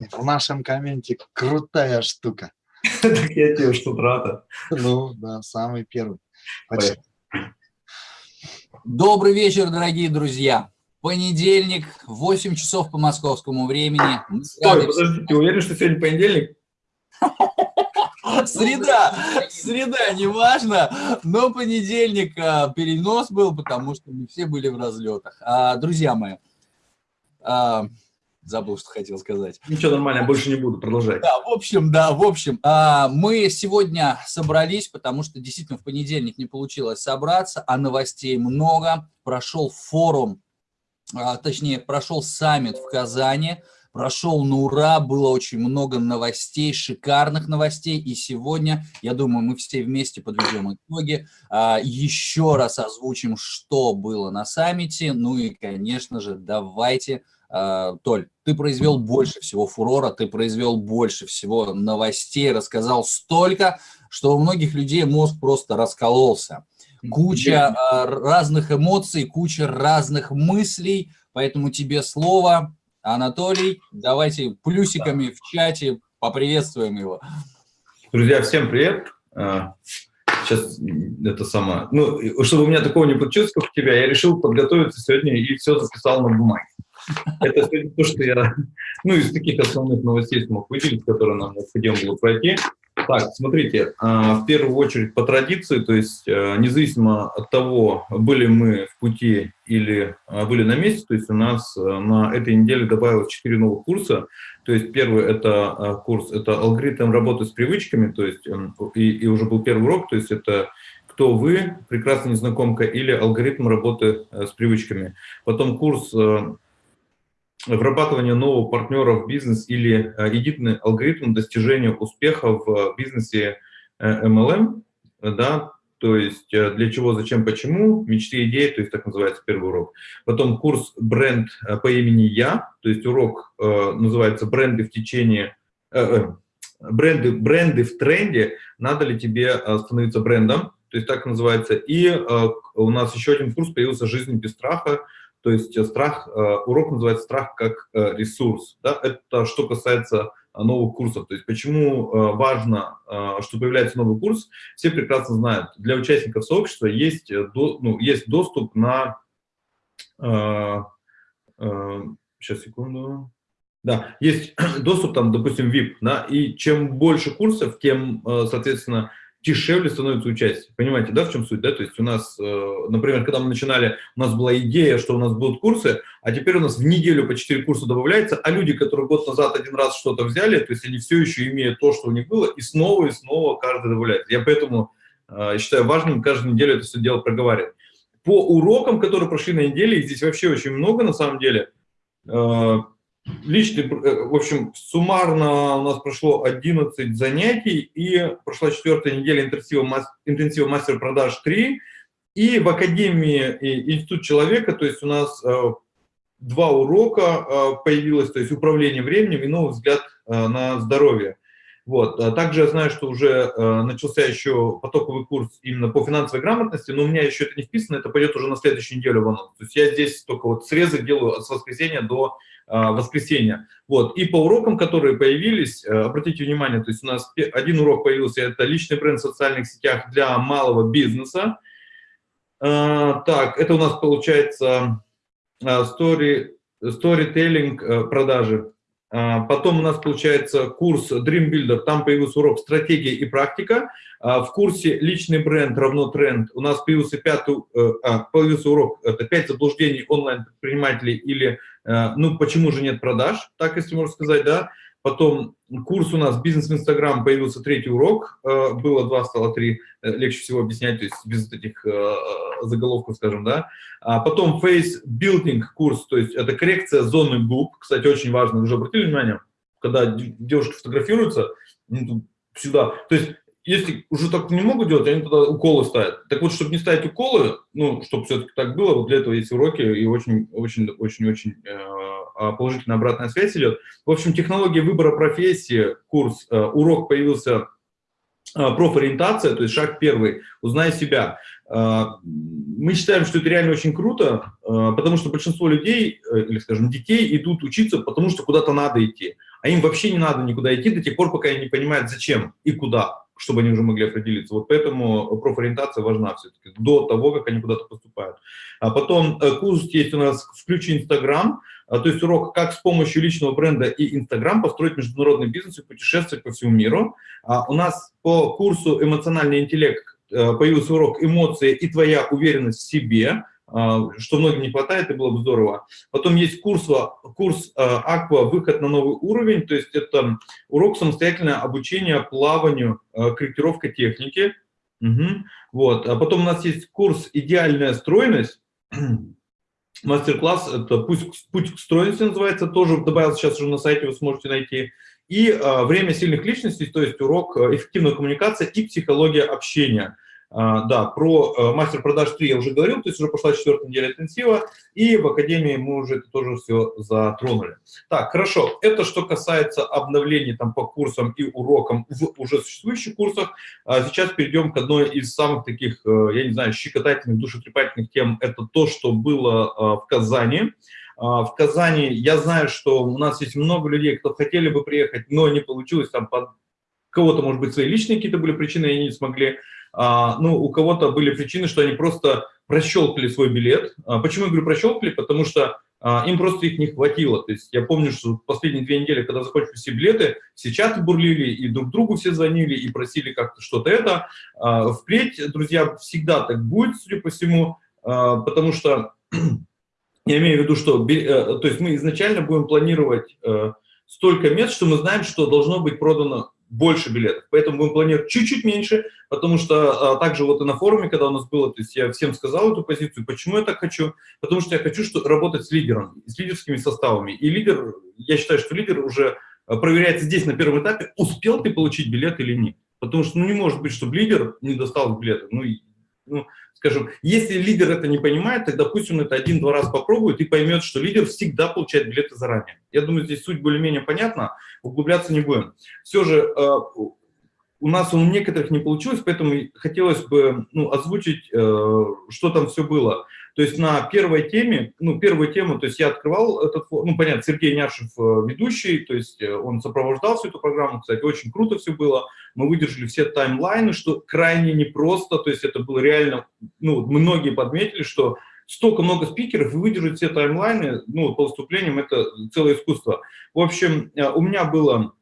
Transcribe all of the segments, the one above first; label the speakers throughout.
Speaker 1: В нашем комменте крутая штука.
Speaker 2: Так я тебе что рада.
Speaker 1: Ну, да, самый первый.
Speaker 3: Добрый вечер, дорогие друзья. Понедельник, 8 часов по московскому времени.
Speaker 2: Стой, подожди, ты уверен, что сегодня понедельник?
Speaker 3: Среда, среда, неважно, но понедельник а, перенос был, потому что мы все были в разлетах. А, друзья мои, а, забыл, что хотел сказать.
Speaker 2: Ничего, нормально, я больше не буду, продолжать.
Speaker 3: Да, в общем, да, в общем, а, мы сегодня собрались, потому что действительно в понедельник не получилось собраться, а новостей много. Прошел форум, а, точнее, прошел саммит в Казани, прошел на ура, было очень много новостей, шикарных новостей, и сегодня, я думаю, мы все вместе подведем итоги, а, еще раз озвучим, что было на саммите, ну и, конечно же, давайте, Толь, ты произвел больше всего фурора, ты произвел больше всего новостей, рассказал столько, что у многих людей мозг просто раскололся. Куча разных эмоций, куча разных мыслей, поэтому тебе слово, Анатолий, давайте плюсиками в чате поприветствуем его.
Speaker 2: Друзья, всем привет. Сейчас а, это самое... Ну, чтобы у меня такого не получилось, как у тебя, я решил подготовиться сегодня и все записал на бумаге. Это то, что я... Ну, из таких основных новостей смог выделить, которые нам необходимо было пройти. Так, смотрите, а, в первую очередь по традиции, то есть а, независимо от того, были мы в пути или а, были на месте, то есть у нас на этой неделе добавилось 4 новых курса. То есть первый это курс, это алгоритм работы с привычками, то есть и, и уже был первый урок, то есть это кто вы, прекрасная незнакомка, или алгоритм работы с привычками. Потом курс вырабатывание нового партнера в бизнес или э, единый алгоритм достижения успеха в бизнесе MLM, э, да, то есть э, для чего, зачем, почему, мечты, идеи, то есть так называется первый урок. Потом курс бренд по имени Я, то есть урок называется бренды в течение, бренды, бренды в тренде, надо ли тебе становиться брендом, то есть так называется. И у нас еще один курс появился «Жизнь без страха», то есть э, страх, э, урок называется «Страх как э, ресурс». Да? Это что касается новых курсов. То есть почему важно, что появляется новый курс, все прекрасно знают. Для участников сообщества есть, ну, есть доступ на... Сейчас, секунду. Да, есть доступ там, допустим, VIP, да, и чем больше курсов, тем, соответственно, дешевле становится участие. Понимаете, да, в чем суть? Да? То есть у нас, э, например, когда мы начинали, у нас была идея, что у нас будут курсы, а теперь у нас в неделю по 4 курса добавляется, а люди, которые год назад один раз что-то взяли, то есть они все еще имеют то, что у них было, и снова и снова каждый добавляет. Я поэтому э, считаю важным каждую неделю это все дело проговаривать. По урокам, которые прошли на неделе, здесь вообще очень много на самом деле, э, личный, э, в общем, суммарно у нас прошло 11 занятий, и прошла четвертая неделя интенсива, интенсива мастер продаж 3, и в Академии Институт человека, то есть у нас э, два урока э, появилось, то есть управление временем и новый взгляд на здоровье. Вот. А также я знаю, что уже э, начался еще потоковый курс именно по финансовой грамотности, но у меня еще это не вписано, это пойдет уже на следующую неделю в. То есть я здесь только вот срезы делаю с воскресенья до э, воскресенья. Вот. И по урокам, которые появились, э, обратите внимание, то есть у нас один урок появился, это личный бренд в социальных сетях для малого бизнеса. Э, так, это у нас получается э, story, storytelling э, продажи. А, потом у нас получается курс Dream Builder, там появился урок «Стратегия и практика». А, в курсе «Личный бренд равно тренд» у нас появился, пятый, э, а, появился урок «Это пять заблуждений онлайн-предпринимателей» или э, «Ну, почему же нет продаж?» Так, если можно сказать, да. Потом курс у нас «Бизнес в Инстаграм» появился третий урок, э, было два, стало три, э, легче всего объяснять, то есть без этих э, заголовков, скажем, да. А потом Face Building курс, то есть это коррекция зоны губ, кстати, очень важно, вы уже обратили внимание, когда девушки фотографируются, сюда, то есть если уже так не могут делать, они туда уколы ставят. Так вот, чтобы не ставить уколы, ну, чтобы все-таки так было, вот для этого есть уроки, и очень-очень-очень а, положительная обратная связь идет. В общем, технология выбора профессии, курс, э, урок появился э, профориентация, то есть шаг первый, узнай себя. Э, мы считаем, что это реально очень круто, потому что большинство людей, или, скажем, детей идут учиться, потому что куда-то надо идти. а им вообще не надо никуда идти до тех пор, пока они не понимают, зачем и куда чтобы они уже могли определиться. Вот поэтому профориентация важна все-таки до того, как они куда-то поступают. А потом э, курс есть у нас «Включи Инстаграм», а, то есть урок, как с помощью личного бренда и Инстаграм построить международный бизнес и путешествовать по всему миру. А у нас по курсу «Эмоциональный интеллект» э, появился урок «Эмоции и твоя уверенность в себе», что многим не хватает, и было бы здорово. Потом есть курс, курс Аква «Выход на новый уровень», то есть это урок самостоятельное обучение плаванию, а, корректировка техники. Угу. Вот. А потом у нас есть курс «Идеальная стройность», мастер-класс, это «Путь, «Путь к стройности» называется, тоже добавил сейчас уже на сайте, вы сможете найти. И «Время сильных личностей», то есть урок «Эффективная коммуникация и психология общения». А, да, про э, мастер продаж 3 я уже говорил, то есть уже пошла четвертая неделя интенсива, и в Академии мы уже это тоже все затронули. Так, хорошо, это что касается обновлений там по курсам и урокам в уже существующих курсах. А сейчас перейдем к одной из самых таких, э, я не знаю, щекотательных, душетрепательных тем, это то, что было э, в Казани. А, в Казани я знаю, что у нас есть много людей, кто хотели бы приехать, но не получилось, там под кого-то, может быть, свои личные какие-то были причины, и они не смогли а, ну, у кого-то были причины, что они просто прощелкали свой билет. А, почему я говорю прощелкали? Потому что а, им просто их не хватило. То есть я помню, что последние две недели, когда закончились все билеты, все чаты бурлили, и друг другу все звонили, и просили как-то что-то это. Впредь, друзья, всегда так будет, судя по всему, потому что я имею в виду, что э, то есть мы изначально будем планировать э, столько мест, что мы знаем, что должно быть продано больше билетов. Поэтому будем планировать чуть-чуть меньше, потому что а, также вот и на форуме, когда у нас было, то есть я всем сказал эту позицию, почему я так хочу, потому что я хочу что, работать с лидером, с лидерскими составами. И лидер, я считаю, что лидер уже а, проверяется здесь на первом этапе, успел ты получить билет или нет. Потому что ну, не может быть, чтобы лидер не достал билеты. Ну, ну, скажем, если лидер это не понимает, тогда пусть он это один-два раз попробует и поймет, что лидер всегда получает билеты заранее. Я думаю, здесь суть более-менее понятна, углубляться не будем. Все же э, у нас у некоторых не получилось, поэтому хотелось бы ну, озвучить, э, что там все было. То есть на первой теме, ну, первую тему, то есть я открывал этот, ну, понятно, Сергей Няшев э, ведущий, то есть э, он сопровождал всю эту программу, кстати, очень круто все было. Мы выдержали все таймлайны, что крайне непросто, то есть это было реально, ну, многие подметили, что столько много спикеров и выдержать все таймлайны, ну, по выступлениям, это целое искусство. В общем, э, у меня было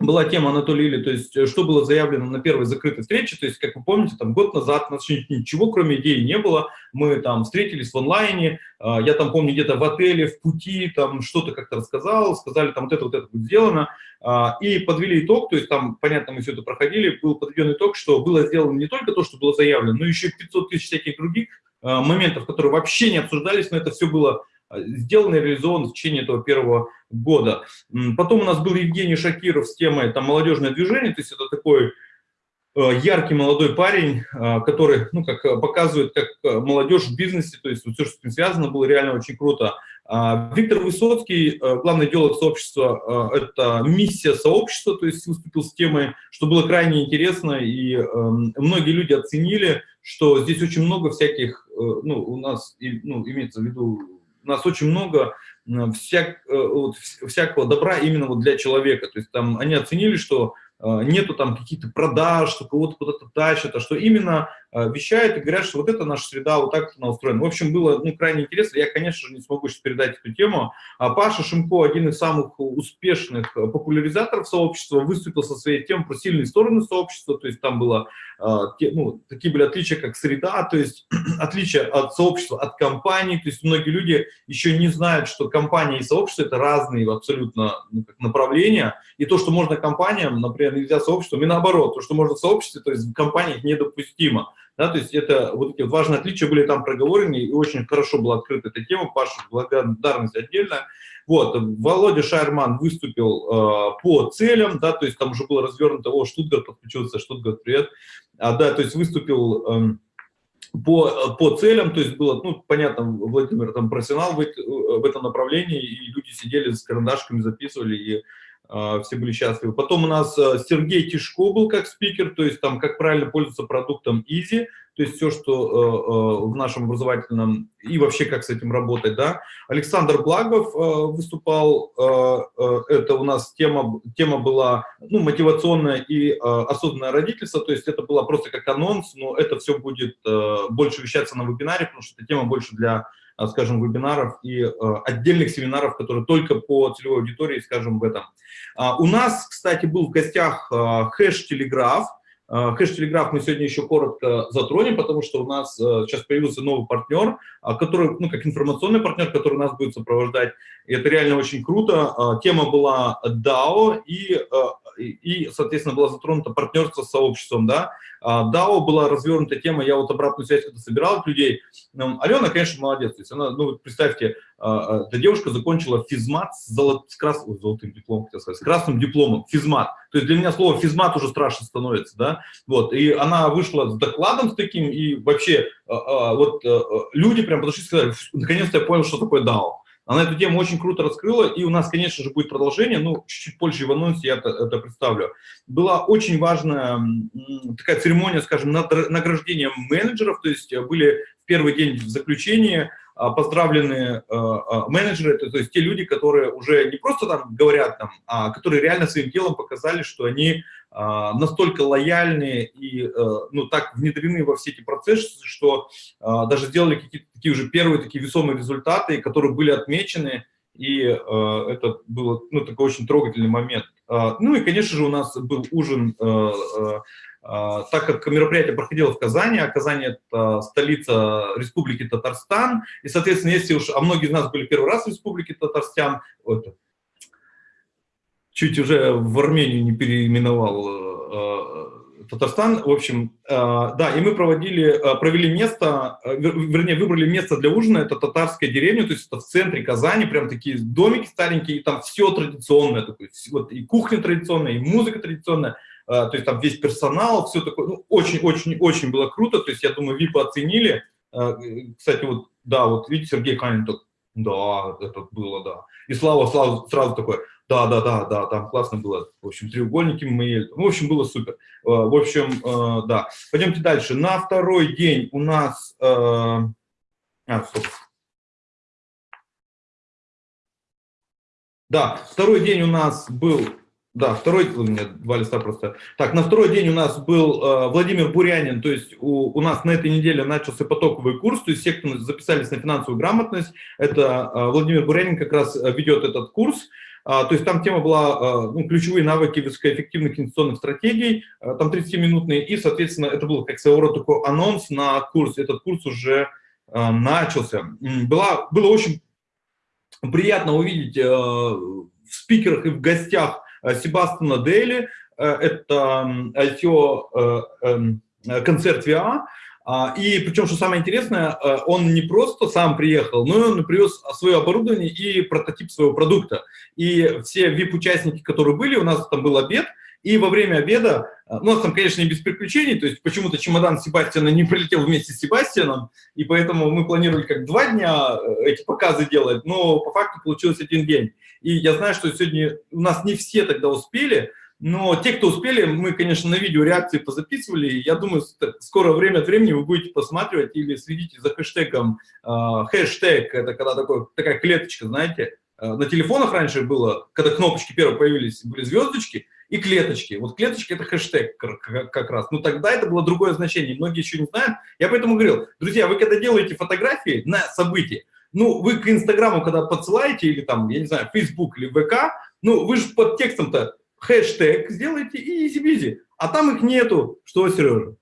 Speaker 2: была тема Анатолия Или, то есть э, что было заявлено на первой закрытой встрече, то есть, как вы помните, там год назад у нас ничего, кроме идеи, не было, мы там встретились в онлайне, а, я там помню где-то в отеле, в пути, там что-то как-то рассказал, сказали, там вот это, вот это будет сделано, а, и подвели итог, то есть там, понятно, мы все это проходили, был подведен итог, что было сделано не только то, что было заявлено, но еще 500 тысяч всяких других а, моментов, которые вообще не обсуждались, но это все было сделано и в течение этого первого года. Потом у нас был Евгений Шакиров с темой там, «Молодежное движение», то есть это такой э, яркий молодой парень, э, который, ну, как э, показывает, как молодежь в бизнесе, то есть все, что с этим связано, было реально очень круто. А, Виктор Высоцкий, главный идеолог сообщества, это миссия сообщества, то есть выступил с темой, что было крайне интересно, и эм, многие люди оценили, что здесь очень много всяких, ну, у нас, ну, имеется в виду у нас очень много всяк, э, вот, всякого добра именно вот для человека. То есть там они оценили, что э, нету там каких-то продаж, что кого-то куда-то тащат, а что именно э, вещают и говорят, что вот это наша среда, вот так она устроена. В общем, было ну, крайне интересно. Я, конечно же, не смогу сейчас передать эту тему. А Паша Шимко, один из самых успешных популяризаторов сообщества, выступил со своей темой про сильные стороны сообщества. То есть там было, ну, такие были отличия, как среда, то есть отличия от сообщества, от компании. То есть многие люди еще не знают, что компания и сообщество – это разные абсолютно ну, как направления, и то, что можно компаниям, например, нельзя сообществом, и наоборот, то, что можно сообществе, то есть в компаниях недопустимо. Да, то есть это вот эти важные отличия были там проговорены, и очень хорошо была открыта эта тема, Паша, благодарность отдельно. Вот, Володя Шайерман выступил э, по целям, да, то есть там уже было развернуто, о, Штутгарт подключился, Штутгарт, привет, а, да, то есть выступил... Э, по, по целям, то есть было, ну, понятно, Владимир там профессионал в, в этом направлении, и люди сидели с карандашками, записывали, и э, все были счастливы. Потом у нас э, Сергей Тишко был как спикер, то есть там как правильно пользоваться продуктом Easy, то есть все, что в нашем образовательном, и вообще как с этим работать, да. Александр Благов выступал, это у нас тема, тема была ну, мотивационная и осознанное родительство, то есть это было просто как анонс, но это все будет больше вещаться на вебинаре, потому что эта тема больше для а, скажем, вебинаров и э, отдельных семинаров, которые только по целевой аудитории, скажем, в этом. А, у нас, кстати, был в гостях э, хэш-телеграф. Э, хэш-телеграф мы сегодня еще коротко затронем, потому что у нас сейчас появился новый партнер, который, ну, как информационный партнер, который нас будет сопровождать. И это реально очень круто. Тема была DAO и и, соответственно, была затронута партнерство с сообществом, да. DAO была развернута тема, я вот обратную связь когда собирал от людей. Алена, конечно, молодец. То есть она, ну, представьте, а, а, эта девушка закончила физмат с, золот, с, крас, золотым дипломом, хотел сказать, с красным дипломом, физмат. То есть для меня слово физмат уже страшно становится, да. Вот, и она вышла с докладом с таким, и вообще а, вот э, люди прям подошли и сказали, наконец-то я понял, что такое DAO. Она эту тему очень круто раскрыла, и у нас, конечно же, будет продолжение, ну, чуть-чуть позже в анонсе я это, это представлю. Была очень важная такая церемония, скажем, награждения менеджеров, то есть были в первый день в заключении а, поздравлены а, а, менеджеры, то есть те люди, которые уже не просто там говорят, там, а которые реально своим делом показали, что они настолько лояльны и ну, так внедрены во все эти процессы, что даже сделали какие-то такие уже первые такие весомые результаты, которые были отмечены, и это был ну, такой очень трогательный момент. ну и, конечно же, у нас был ужин а, так как мероприятие проходило в Казани, а Казань – это столица Республики Татарстан, и, соответственно, если уж, а многие из нас были первый раз в Республике Татарстан, чуть уже в Армению не переименовал э, Татарстан, в общем, э, да, и мы проводили, э, провели место, вернее, выбрали место для ужина, это татарская деревня, то есть это в центре Казани, прям такие домики старенькие, и там все традиционное, такое, вот и кухня традиционная, и музыка традиционная, то есть там весь персонал, все такое, ну, очень-очень-очень было круто, то есть я думаю, ВИПы оценили. Кстати, вот, да, вот видите, Сергей Канин да, это было, да. И Слава сразу, сразу такой, да, да, да, да, там классно было. В общем, треугольники мы. В общем, было супер. А, в общем, да. Пойдемте дальше. На второй день у нас... А, стоп. Да, второй день у нас был да, второй, у меня два листа просто. Так, на второй день у нас был э, Владимир Бурянин, то есть у, у нас на этой неделе начался потоковый курс, то есть все, кто записались на финансовую грамотность, это э, Владимир Бурянин как раз э, ведет этот курс. А, то есть там тема была э, ну, ключевые навыки высокоэффективных инвестиционных стратегий, э, там 30-минутные, и, соответственно, это был как своего рода такой анонс на курс, этот курс уже начался. Была, было очень приятно увидеть в спикерах и в гостях Себастьяна Дели, э, это ICO-концерт э, VA, а, и причем, что самое интересное, он не просто сам приехал, но и он привез свое оборудование и прототип своего продукта. И все VIP-участники, которые были, у нас там был обед, и во время обеда, ну, у нас там, конечно, не без приключений, то есть почему-то чемодан Себастьяна не прилетел вместе с Себастьяном, и поэтому мы планировали как два дня эти показы делать, но по факту получилось один день. И я знаю, что сегодня у нас не все тогда успели, но те, кто успели, мы, конечно, на видео реакции позаписывали. Я думаю, скоро время от времени вы будете посматривать или следите за хэштегом. Э, хэштег – это когда такой, такая клеточка, знаете. Э, на телефонах раньше было, когда кнопочки первые появились, были звездочки и клеточки. Вот клеточки – это хэштег как раз. Но тогда это было другое значение. Многие еще не знают. Я поэтому говорил, друзья, вы когда делаете фотографии на события, ну, вы к Инстаграму, когда подсылаете, или там, я не знаю, Facebook или ВК, ну, вы же под текстом-то хэштег сделаете и EasyBizzi. А там их нету. Что, Сережа?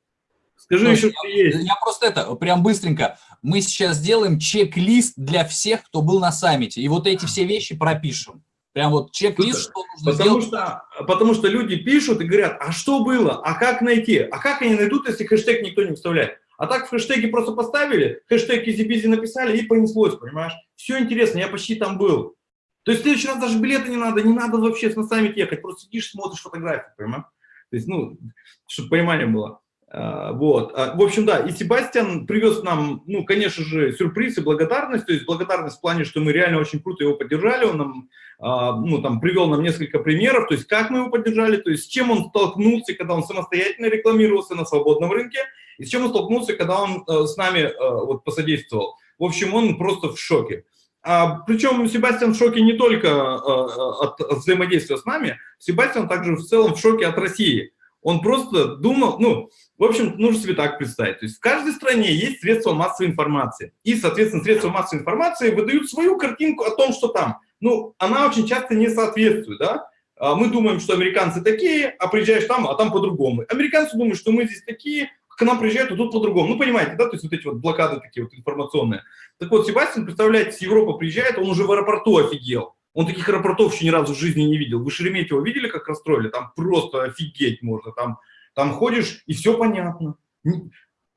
Speaker 2: Скажи ну, еще, что есть.
Speaker 3: Я просто это, прям быстренько. Мы сейчас сделаем чек-лист для всех, кто был на саммите. И вот эти все вещи пропишем. Прям вот чек-лист, что нужно
Speaker 2: потому
Speaker 3: сделать.
Speaker 2: Что, потому что люди пишут и говорят, а что было, а как найти? А как они найдут, если хэштег никто не вставляет? А так в хэштеге просто поставили, хэштег easy написали и понеслось, понимаешь? Все интересно, я почти там был. То есть в следующий раз даже билеты не надо, не надо вообще на саммит ехать, просто сидишь, смотришь фотографии, понимаешь? То есть, ну, чтобы понимание было. А, Вот. А, В общем, да, и Себастьян привез нам, ну, конечно же, сюрприз и благодарность, то есть благодарность в плане, что мы реально очень круто его поддержали, он нам, а, ну, там, привел нам несколько примеров, то есть как мы его поддержали, то есть с чем он столкнулся, когда он самостоятельно рекламировался на свободном рынке, и с чем он столкнулся, когда он э, с нами э, вот посодействовал. В общем, он просто в шоке. А, причем Себастьян в шоке не только э, от, от взаимодействия с нами, Себастьян также в целом в шоке от России. Он просто думал, ну, в общем, нужно себе так представить. То есть в каждой стране есть средства массовой информации. И, соответственно, средства массовой информации выдают свою картинку о том, что там. Ну, она очень часто не соответствует, да? А Мы думаем, что американцы такие, а приезжаешь там, а там по-другому. Американцы думают, что мы здесь такие, к нам приезжают, а тут по-другому. Ну, понимаете, да, то есть вот эти вот блокады такие вот информационные. Так вот, Себастьян, представляете, с Европы приезжает, он уже в аэропорту офигел. Он таких аэропортов еще ни разу в жизни не видел. Вы Шереметьево видели, как расстроили? Там просто офигеть можно. Там, там ходишь, и все понятно.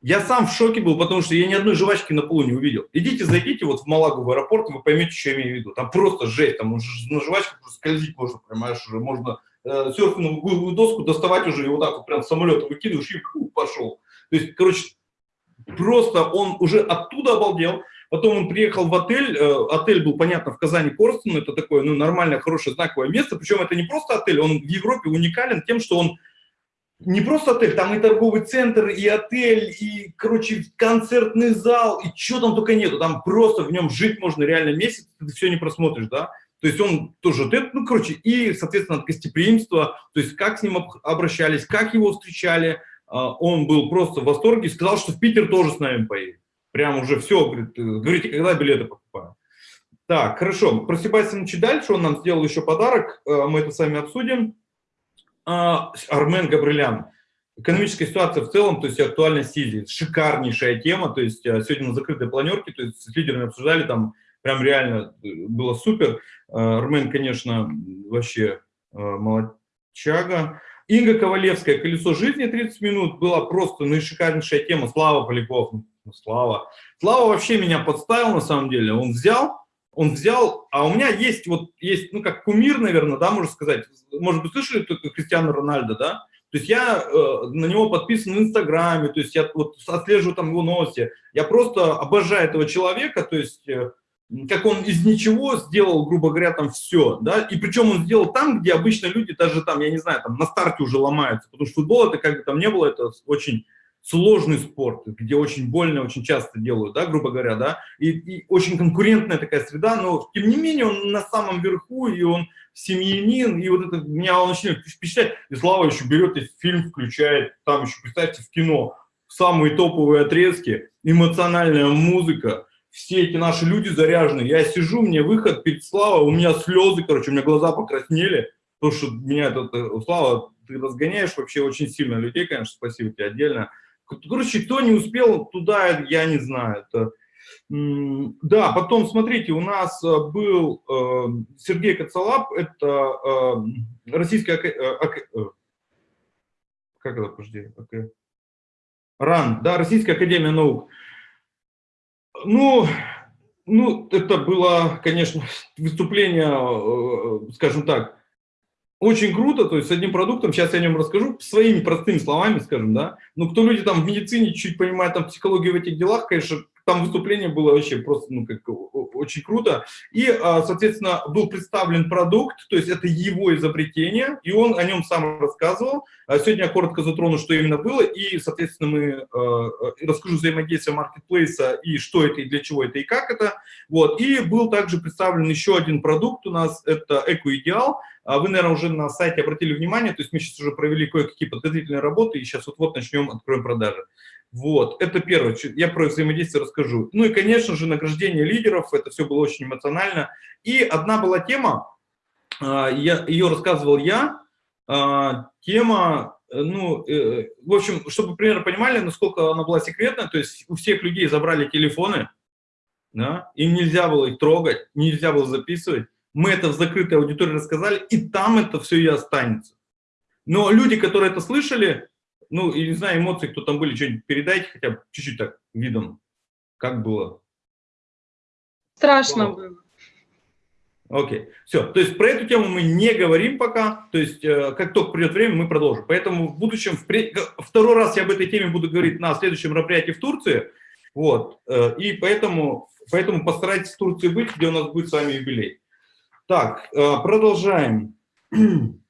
Speaker 2: Я сам в шоке был, потому что я ни одной жвачки на полу не увидел. Идите, зайдите вот в Малагу в аэропорт, вы поймете, что я имею в виду. Там просто жесть, там уже на жвачках просто скользить можно, понимаешь, уже можно э, серфинговую доску доставать уже, и вот так вот прям с самолета выкидываешь, и фу, пошел. То есть, короче, просто он уже оттуда обалдел. Потом он приехал в отель, э, отель был, понятно, в Казани Корстон, это такое, ну, нормальное, хорошее, знаковое место, причем это не просто отель, он в Европе уникален тем, что он не просто отель, там и торговый центр, и отель, и, короче, концертный зал, и что там только нету, там просто в нем жить можно реально месяц, ты все не просмотришь, да, то есть он тоже, ну, короче, и, соответственно, гостеприимство, то есть как с ним обращались, как его встречали, а, он был просто в восторге сказал, что в Питер тоже с нами поедет. Прям уже все, говорит, говорите, когда билеты покупаю. Так, хорошо, про Себастьяна дальше, он нам сделал еще подарок, э, мы это с вами обсудим. А, Армен Габрилян. Экономическая ситуация в целом, то есть актуальность Сизи, шикарнейшая тема, то есть э, сегодня на закрытой планерке, то есть с лидерами обсуждали, там прям реально э, было супер. Армен, конечно, вообще молодчага. Инга Ковалевская, «Колесо жизни» 30 минут, была просто наишикарнейшая тема. Слава Поляков, ну, Слава. Слава вообще меня подставил на самом деле. Он взял, он взял, а у меня есть вот, есть, ну, как кумир, наверное, да, можно сказать. Может быть, слышали только Кристиану Рональдо, да? То есть я э, на него подписан в Инстаграме, то есть я вот отслеживаю там его новости. Я просто обожаю этого человека, то есть э, как он из ничего сделал, грубо говоря, там все, да, и причем он сделал там, где обычно люди даже там, я не знаю, там на старте уже ломаются, потому что футбол это как бы там не было, это очень сложный спорт, где очень больно, очень часто делают, да, грубо говоря, да, и, и очень конкурентная такая среда, но тем не менее он на самом верху, и он семьянин, и вот это меня он очень впечатляет, и Слава еще берет и фильм включает, там еще, представьте, в кино, самые топовые отрезки, эмоциональная музыка, все эти наши люди заряжены, я сижу, мне выход перед Славой, у меня слезы, короче, у меня глаза покраснели, потому что меня этот, Слава, ты разгоняешь вообще очень сильно людей, конечно, спасибо тебе отдельно, Короче, кто не успел туда, я не знаю. Это... Да, потом, смотрите, у нас э, был э, Сергей Коцалап, это э, российская... Как это, подожди? РАН, да, Российская Академия Наук. Ну, ну, это было, конечно, выступление, скажем так, очень круто, то есть с одним продуктом, сейчас я о нем расскажу, своими простыми словами, скажем, да, но кто люди там в медицине чуть понимает там психологию в этих делах, конечно, там выступление было вообще просто, ну, как очень круто. И, а, соответственно, был представлен продукт, то есть это его изобретение, и он о нем сам рассказывал. А сегодня я коротко затрону, что именно было, и, соответственно, мы а, расскажу взаимодействие маркетплейса, и что это, и для чего это, и как это. Вот. И был также представлен еще один продукт у нас, это Эко-Идеал. Вы, наверное, уже на сайте обратили внимание, то есть мы сейчас уже провели кое-какие подготовительные работы, и сейчас вот-вот начнем, откроем продажи. Вот, это первое, я про взаимодействие расскажу. Ну и, конечно же, награждение лидеров, это все было очень эмоционально. И одна была тема, а, я, ее рассказывал я, а, тема, ну, э, в общем, чтобы примерно понимали, насколько она была секретная, то есть у всех людей забрали телефоны, да, им нельзя было их трогать, нельзя было записывать. Мы это в закрытой аудитории рассказали, и там это все и останется. Но люди, которые это слышали, ну, и не знаю, эмоции, кто там были, что-нибудь передайте хотя бы чуть-чуть так видом, как было.
Speaker 4: Страшно было.
Speaker 2: Окей, все. То есть про эту тему мы не говорим пока. То есть э, как только придет время, мы продолжим. Поэтому в будущем, второй раз я об этой теме буду говорить на следующем мероприятии в Турции. Вот. Э, и поэтому, поэтому постарайтесь в Турции быть, где у нас будет с вами юбилей. Так, э, продолжаем.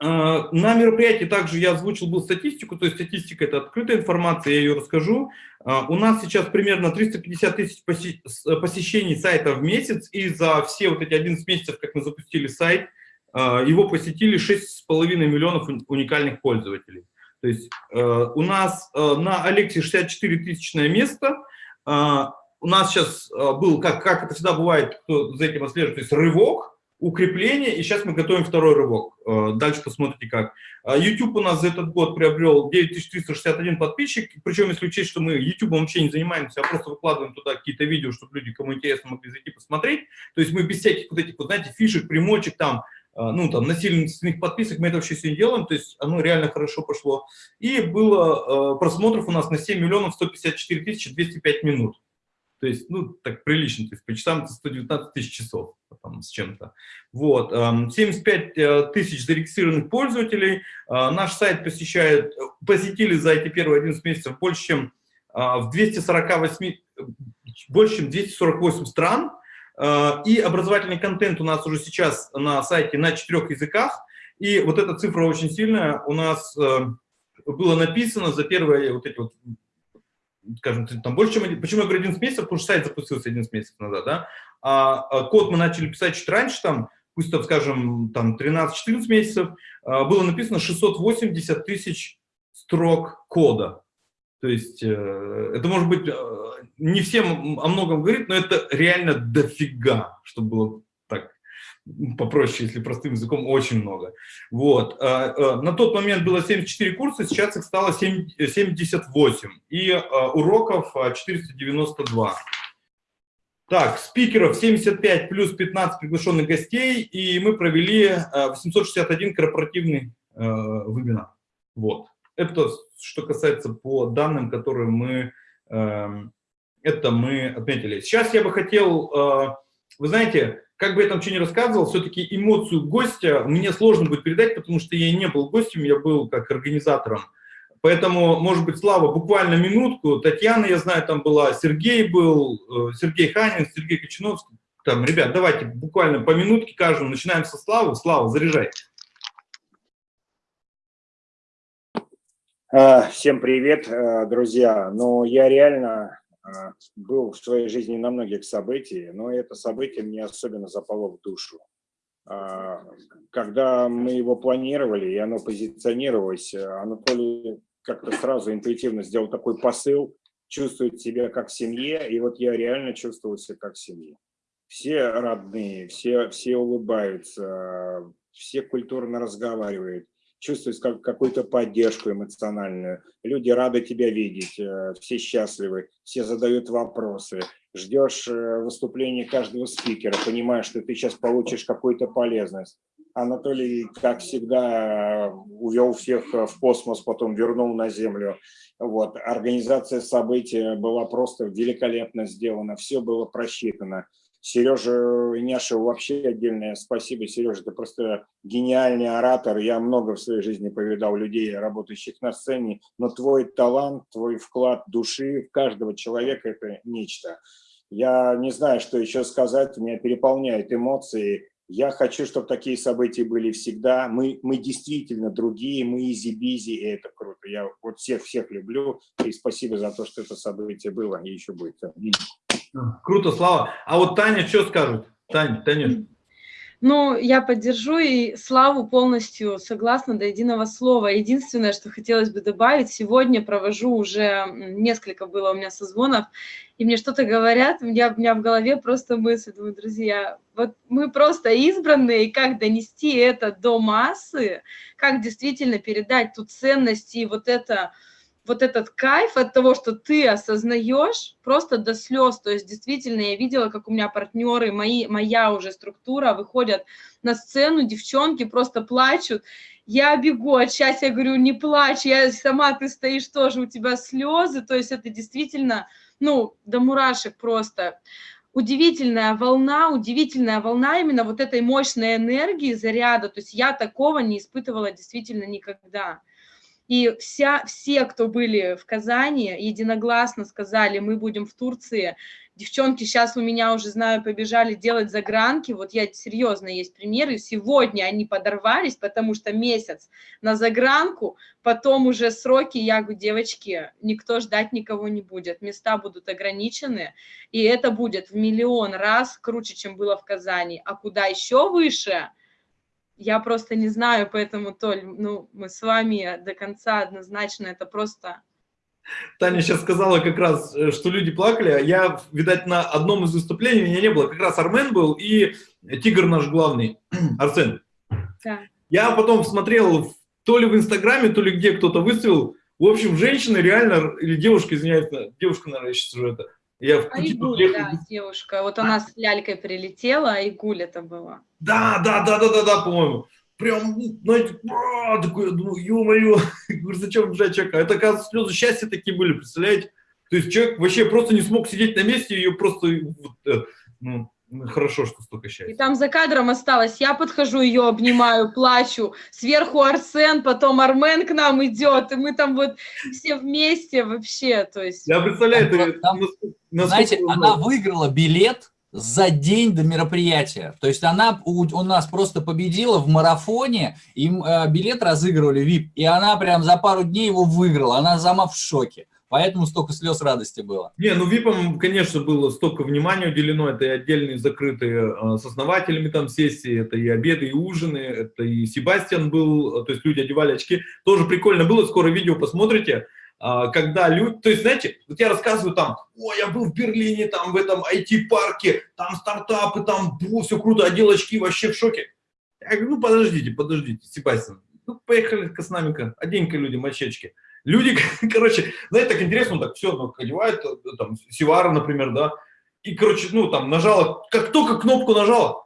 Speaker 2: На мероприятии также я озвучил был статистику, то есть статистика это открытая информация, я ее расскажу. У нас сейчас примерно 350 тысяч посещений сайта в месяц, и за все вот эти 11 месяцев, как мы запустили сайт, его посетили 6,5 миллионов уникальных пользователей. То есть у нас на Алексе 64 тысячное место, у нас сейчас был, как, как это всегда бывает, кто за этим отслеживает, то есть рывок, укрепление, и сейчас мы готовим второй рывок. Э, дальше посмотрите как. А, YouTube у нас за этот год приобрел 9361 подписчик, причем если учесть, что мы YouTube вообще не занимаемся, а просто выкладываем туда какие-то видео, чтобы люди, кому интересно, могли зайти посмотреть. То есть мы без всяких вот этих, вот, знаете, фишек, примочек там, э, ну, там, насильственных подписок, мы это вообще все не делаем, то есть оно реально хорошо пошло. И было э, просмотров у нас на 7 миллионов 154 тысячи 205 минут. То есть, ну, так прилично, то есть по часам это 119 тысяч часов там, с чем-то. Вот, 75 э, тысяч зарегистрированных пользователей. А, наш сайт посещает, посетили за эти первые 11 месяцев больше, чем а, в 248, больше, чем 248 стран. А, и образовательный контент у нас уже сейчас на сайте на четырех языках. И вот эта цифра очень сильная. У нас э, было написано за первые вот эти вот скажем, там больше, чем... Почему я говорю 11 месяцев? Потому что сайт запустился 11 месяцев назад, да? А, а код мы начали писать чуть раньше, там, пусть, там, скажем, там 13-14 месяцев, а, было написано 680 тысяч строк кода. То есть э, это может быть, э, не всем о многом говорит, но это реально дофига, чтобы было попроще, если простым языком, очень много. Вот. А, а, на тот момент было 74 курса, сейчас их стало 78, и а, уроков 492. Так, спикеров 75 плюс 15 приглашенных гостей, и мы провели 861 корпоративный вебинар. Вот. Это что касается по данным, которые мы, эм, это мы отметили. Сейчас я бы хотел, вы знаете, как бы я там что ни рассказывал, все-таки эмоцию гостя мне сложно будет передать, потому что я не был гостем, я был как организатором. Поэтому, может быть, Слава, буквально минутку. Татьяна, я знаю, там была, Сергей был, э, Сергей Ханин, Сергей Кочиновский. Там, ребят, давайте буквально по минутке каждому. Начинаем со Славы. Слава, заряжай.
Speaker 4: А, всем привет, э, друзья. Ну, я реально был в своей жизни на многих событиях, но это событие мне особенно запало в душу. А, когда мы его планировали, и оно позиционировалось, Анатолий как-то сразу интуитивно сделал такой посыл, чувствует себя как в семье, и вот я реально чувствовал себя как в семье. Все родные, все, все улыбаются, все культурно разговаривают чувствуешь как, какую-то поддержку эмоциональную. Люди рады тебя видеть, э, все счастливы, все задают вопросы. Ждешь э, выступления каждого спикера, понимаешь, что ты сейчас получишь какую-то полезность. Анатолий, как всегда, увел всех в космос, потом вернул на Землю. Вот. Организация события была просто великолепно сделана, все было просчитано. Сережа Иняшев вообще отдельное спасибо. Сережа, ты просто гениальный оратор. Я много в своей жизни повидал людей, работающих на сцене, но твой талант, твой вклад души в каждого человека – это нечто. Я не знаю, что еще сказать, меня переполняют эмоции. Я хочу, чтобы такие события были всегда. Мы, мы действительно другие, мы EasyBizzi, и это круто. Я вот всех-всех люблю, и спасибо за то, что это событие было и еще будет.
Speaker 2: Круто, Слава. А вот Таня что скажет? Таня, Таня.
Speaker 5: Ну, я поддержу и Славу полностью согласна до единого слова. Единственное, что хотелось бы добавить, сегодня провожу уже несколько было у меня созвонов, и мне что-то говорят, у меня, у меня в голове просто мысль, думаю, друзья, вот мы просто избранные, и как донести это до массы, как действительно передать ту ценность и вот это вот этот кайф от того, что ты осознаешь просто до слез. То есть действительно я видела, как у меня партнеры, мои, моя уже структура выходят на сцену, девчонки просто плачут. Я бегу от счастья, я говорю, не плачь, я сама, ты стоишь тоже, у тебя слезы. То есть это действительно, ну, до мурашек просто. удивительная волна, удивительная волна именно вот этой мощной энергии, заряда. То есть я такого не испытывала действительно никогда. И вся, все, кто были в Казани, единогласно сказали, мы будем в Турции. Девчонки сейчас у меня уже, знаю, побежали делать загранки. Вот я серьезно, есть примеры. Сегодня они подорвались, потому что месяц на загранку, потом уже сроки, я говорю, девочки, никто ждать никого не будет. Места будут ограничены, и это будет в миллион раз круче, чем было в Казани. А куда еще выше – я просто не знаю, поэтому, Толь, ну, мы с вами до конца однозначно, это просто...
Speaker 2: Таня сейчас сказала как раз, э, что люди плакали. Я, видать, на одном из выступлений меня не было. Как раз Армен был и Тигр наш главный, Арсен. Да. Я потом смотрел то ли в Инстаграме, то ли где кто-то выставил. В общем, женщина реально, или девушка, извиняюсь, девушка, наверное, сейчас уже это. Я в
Speaker 5: Айгуль, да, девушка. Вот она с лялькой прилетела, а Айгуль это было.
Speaker 2: Да, да, да, да, да, да, по-моему. Прям, знаете, а, такой, я думаю, ё-моё, зачем бежать человека? Это, оказывается, слезы счастья такие были, представляете? То есть человек вообще просто не смог сидеть на месте, ее просто, э, ну, хорошо, что столько счастья.
Speaker 5: И там за кадром осталось, я подхожу, ее обнимаю, плачу, сверху Арсен, потом Армен к нам идет, и мы там вот все вместе вообще, то есть...
Speaker 2: Я представляю, там, это, там,
Speaker 3: знаете, она выиграла билет за день до мероприятия. То есть она у, у нас просто победила в марафоне, им э, билет разыгрывали VIP, и она прям за пару дней его выиграла. Она сама в шоке. Поэтому столько слез радости было.
Speaker 2: Не, ну ВИПам, конечно, было столько внимания уделено. Это и отдельные закрытые э, с основателями там сессии, это и обеды, и ужины, это и Себастьян был, то есть люди одевали очки. Тоже прикольно было, скоро видео посмотрите. А, когда люди, то есть, знаете, вот я рассказываю там, о, я был в Берлине, там в этом IT-парке, там стартапы, там, бу, все круто, одел очки, вообще в шоке. Я говорю, ну, подождите, подождите, Себастьян, ну, поехали-ка с нами-ка, одень-ка людям очечки. Люди, короче, знаете, так интересно, так все, ну, одевают, э, там, Сивара, например, да, и, короче, ну, там, нажала, как только кнопку нажала,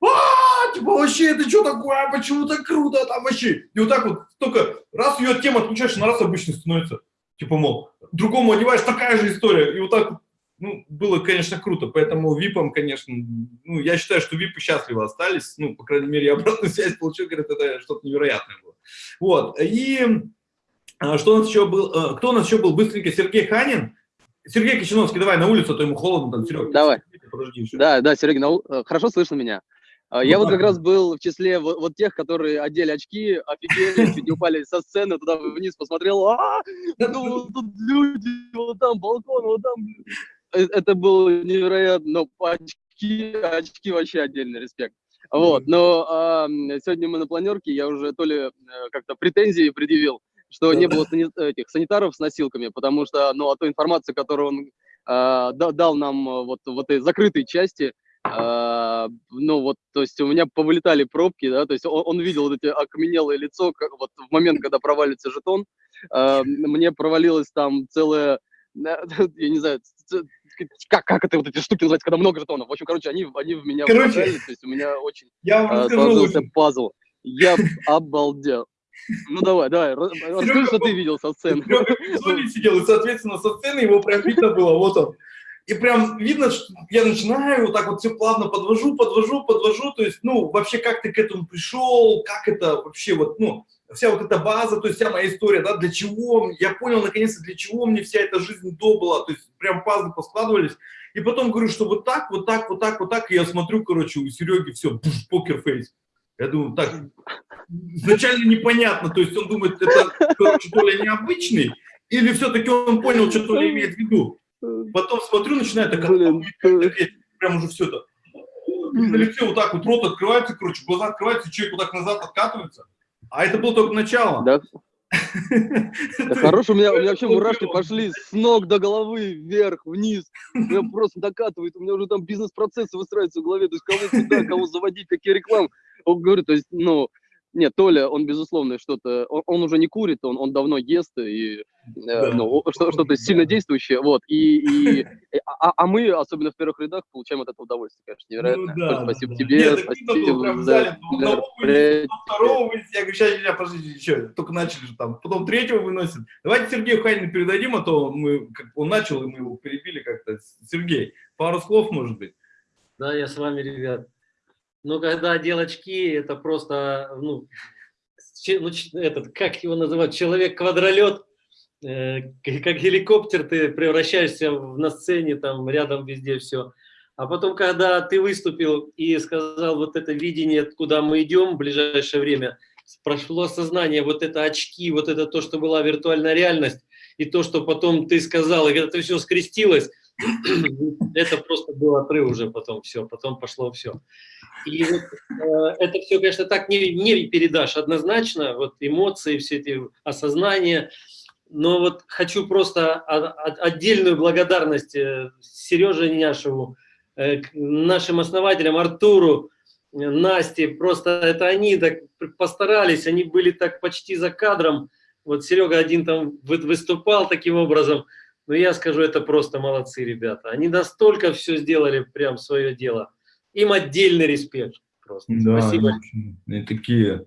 Speaker 2: а, типа, вообще, это что такое, а почему так круто там вообще? И вот так вот, только раз ее от темы отключаешь, на раз обычно становится. Типа, мол, другому одеваешь, такая же история. И вот так ну, было, конечно, круто, поэтому ВИПам, конечно, ну, я считаю, что ВИПы счастливо остались, ну, по крайней мере, я обратную связь получил, говорят, это что-то невероятное было. Вот, и а, что у нас еще был, э, кто у нас еще был быстренько, Сергей Ханин, Сергей Кочиновский, давай на улицу, а то ему холодно там, Серега.
Speaker 6: Давай. Подожди, да, да, Сергей, на... Э, хорошо слышно меня? А, я ну, вот как раз был в числе вот, вот тех, которые одели очки, офигели, чуть не упали со сцены, туда вниз посмотрел, а, ну, тут люди, вот там балкон, вот там. Э, это было невероятно, но очки, очки вообще отдельный респект. Вот, но а, сегодня мы на планерке, я уже то ли э, как-то претензии предъявил, что не было этих санитаров с носилками, потому что, ну, а ту информацию, которую он а, дал нам вот в этой закрытой части, а, ну вот, то есть у меня повылетали пробки, да, то есть он, он видел вот эти окаменелое лицо, как, вот в момент, когда провалится жетон, а, мне провалилось там целое, я не знаю, как, как это вот эти штуки называются, когда много жетонов. В общем, короче, они, они в меня короче, вложили, то есть у меня очень я а, сложился пазл. Я обалдел. Ну давай, давай, расскажи, что ты видел со сцены.
Speaker 2: Серега сидел, и, соответственно, со сцены его прям видно было, вот он. И прям видно, что я начинаю вот так вот все плавно подвожу, подвожу, подвожу, то есть, ну, вообще, как ты к этому пришел, как это вообще вот, ну, вся вот эта база, то есть вся моя история, да, для чего, я понял наконец-то, для чего мне вся эта жизнь до была, то есть прям пазлы поскладывались, и потом говорю, что вот так, вот так, вот так, вот так, и я смотрю, короче, у Сереги все, покерфейс. Я думаю, так, изначально непонятно, то есть он думает, это, короче, более необычный, или все-таки он понял, что то ли имеет в виду. Потом смотрю, начинает так, прям уже все это. На лице вот так вот рот открывается, короче, глаза открываются, человек вот так назад откатывается. А это было только начало.
Speaker 6: Да. Да у меня, у меня вообще мурашки пошли с ног до головы, вверх, вниз. Меня просто докатывает, у меня уже там бизнес-процессы выстраиваются в голове, то есть кого куда, кого заводить, какие рекламы. Он говорит, то есть, ну, Нет, Толя, он, безусловно, что-то... Он, он уже не курит, он, он давно ест, и э, ну, что, что-то сильно действующее, вот. И, и, а, а мы, особенно в первых рядах, получаем от этого удовольствие, конечно, невероятно.
Speaker 2: Ну, да,
Speaker 6: спасибо
Speaker 2: да.
Speaker 6: тебе,
Speaker 2: Нет,
Speaker 6: спасибо
Speaker 2: было прям
Speaker 6: за
Speaker 2: ну, вынесли, потом второго вынесли. Я говорю, сейчас, сейчас, подождите, еще, только начали же там. Потом третьего выносят. Давайте Сергею Ханину передадим, а то мы, как он начал, и мы его перебили как-то. Сергей, пару слов, может быть?
Speaker 7: Да, я с вами, ребят. Но когда одел очки, это просто, ну, ну, этот, как его называют, человек-квадролет, э, как геликоптер, ты превращаешься в- на сцене, там рядом везде все. А потом, когда ты выступил и сказал вот это видение, куда мы идем в ближайшее время, прошло осознание, вот это очки, вот это то, что была виртуальная реальность, и то, что потом ты сказал, и когда это все скрестилось, это просто был отрыв уже потом все, потом пошло все. И вот, э, это все, конечно, так не, не передашь однозначно, вот эмоции, все эти осознания, но вот хочу просто отдельную благодарность э, Сереже Няшеву, э, нашим основателям Артуру, э, Насте, просто это они так постарались, они были так почти за кадром, вот Серега один там вы- выступал таким образом, но я скажу, это просто молодцы ребята. Они настолько все сделали, прям свое дело. Им отдельный респект. Просто.
Speaker 2: Да,
Speaker 7: Спасибо.
Speaker 2: И такие,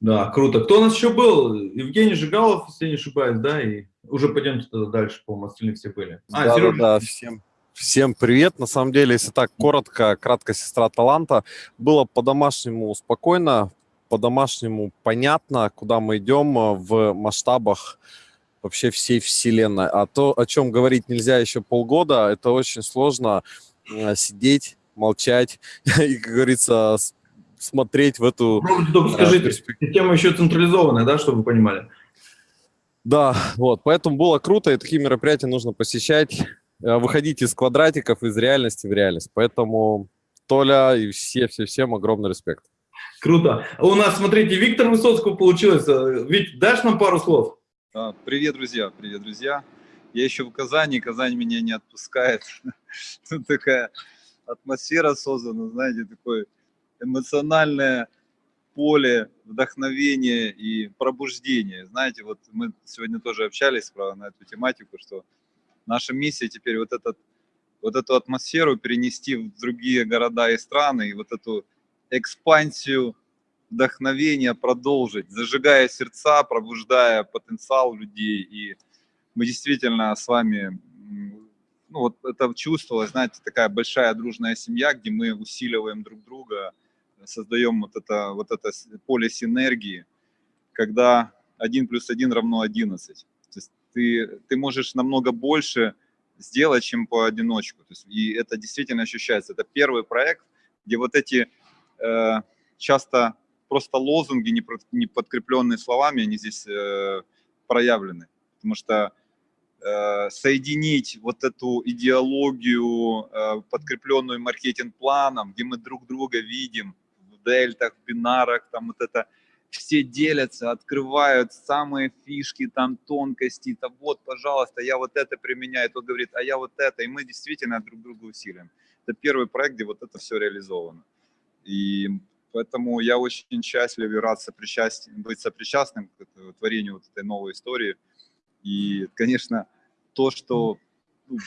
Speaker 2: да, круто. Кто у нас еще был? Евгений Жигалов, если не ошибаюсь, да, и уже пойдемте тогда дальше, по-моему, остальные все были. А,
Speaker 8: да,
Speaker 2: Сережа,
Speaker 8: да, да, всем, всем привет. На самом деле, если так коротко, кратко сестра таланта, было по-домашнему спокойно, по-домашнему понятно, куда мы идем э, в масштабах вообще всей вселенной. А то, о чем говорить нельзя еще полгода, это очень сложно э, сидеть, молчать и, как говорится, смотреть в эту
Speaker 2: попробуйте только
Speaker 8: э,
Speaker 2: скажите, система еще централизованная, да, чтобы вы понимали?
Speaker 8: Да, вот, поэтому было круто, и такие мероприятия нужно посещать, э, выходить из квадратиков, из реальности в реальность. Поэтому Толя и все-все-всем огромный респект.
Speaker 2: Круто. У нас, смотрите, Виктор Высоцкого получилось. Вик, дашь нам пару слов?
Speaker 9: А, Привет, друзья, привет, друзья. Я еще в Казани, Казань меня не отпускает. Тут такая атмосфера создана, знаете, такое эмоциональное поле вдохновения и пробуждения. Знаете, вот мы сегодня тоже общались про, на эту тематику, что наша миссия теперь вот, этот, вот эту атмосферу перенести в другие города и страны, и вот эту экспансию вдохновения продолжить, зажигая сердца, пробуждая потенциал людей. И мы действительно с вами, ну вот это чувствовалось, знаете, такая большая дружная семья, где мы усиливаем друг друга, создаем вот это, вот это поле синергии, когда 1 плюс 1 равно 11. То есть ты, ты можешь намного больше сделать, чем по одиночку. То есть, и это действительно ощущается. Это первый проект, где вот эти э, часто просто лозунги, не, подкрепленные словами, они здесь э, проявлены. Потому что э, соединить вот эту идеологию, э, подкрепленную маркетинг-планом, где мы друг друга видим в дельтах, в бинарах, там вот это все делятся, открывают самые фишки, там тонкости, там вот, пожалуйста, я вот это применяю, тот говорит, а я вот это, и мы действительно друг друга усилим. Это первый проект, где вот это все реализовано. И поэтому я очень счастлив и рад сопричасть, быть сопричастным к творению вот этой новой истории. И, конечно, то, что ну,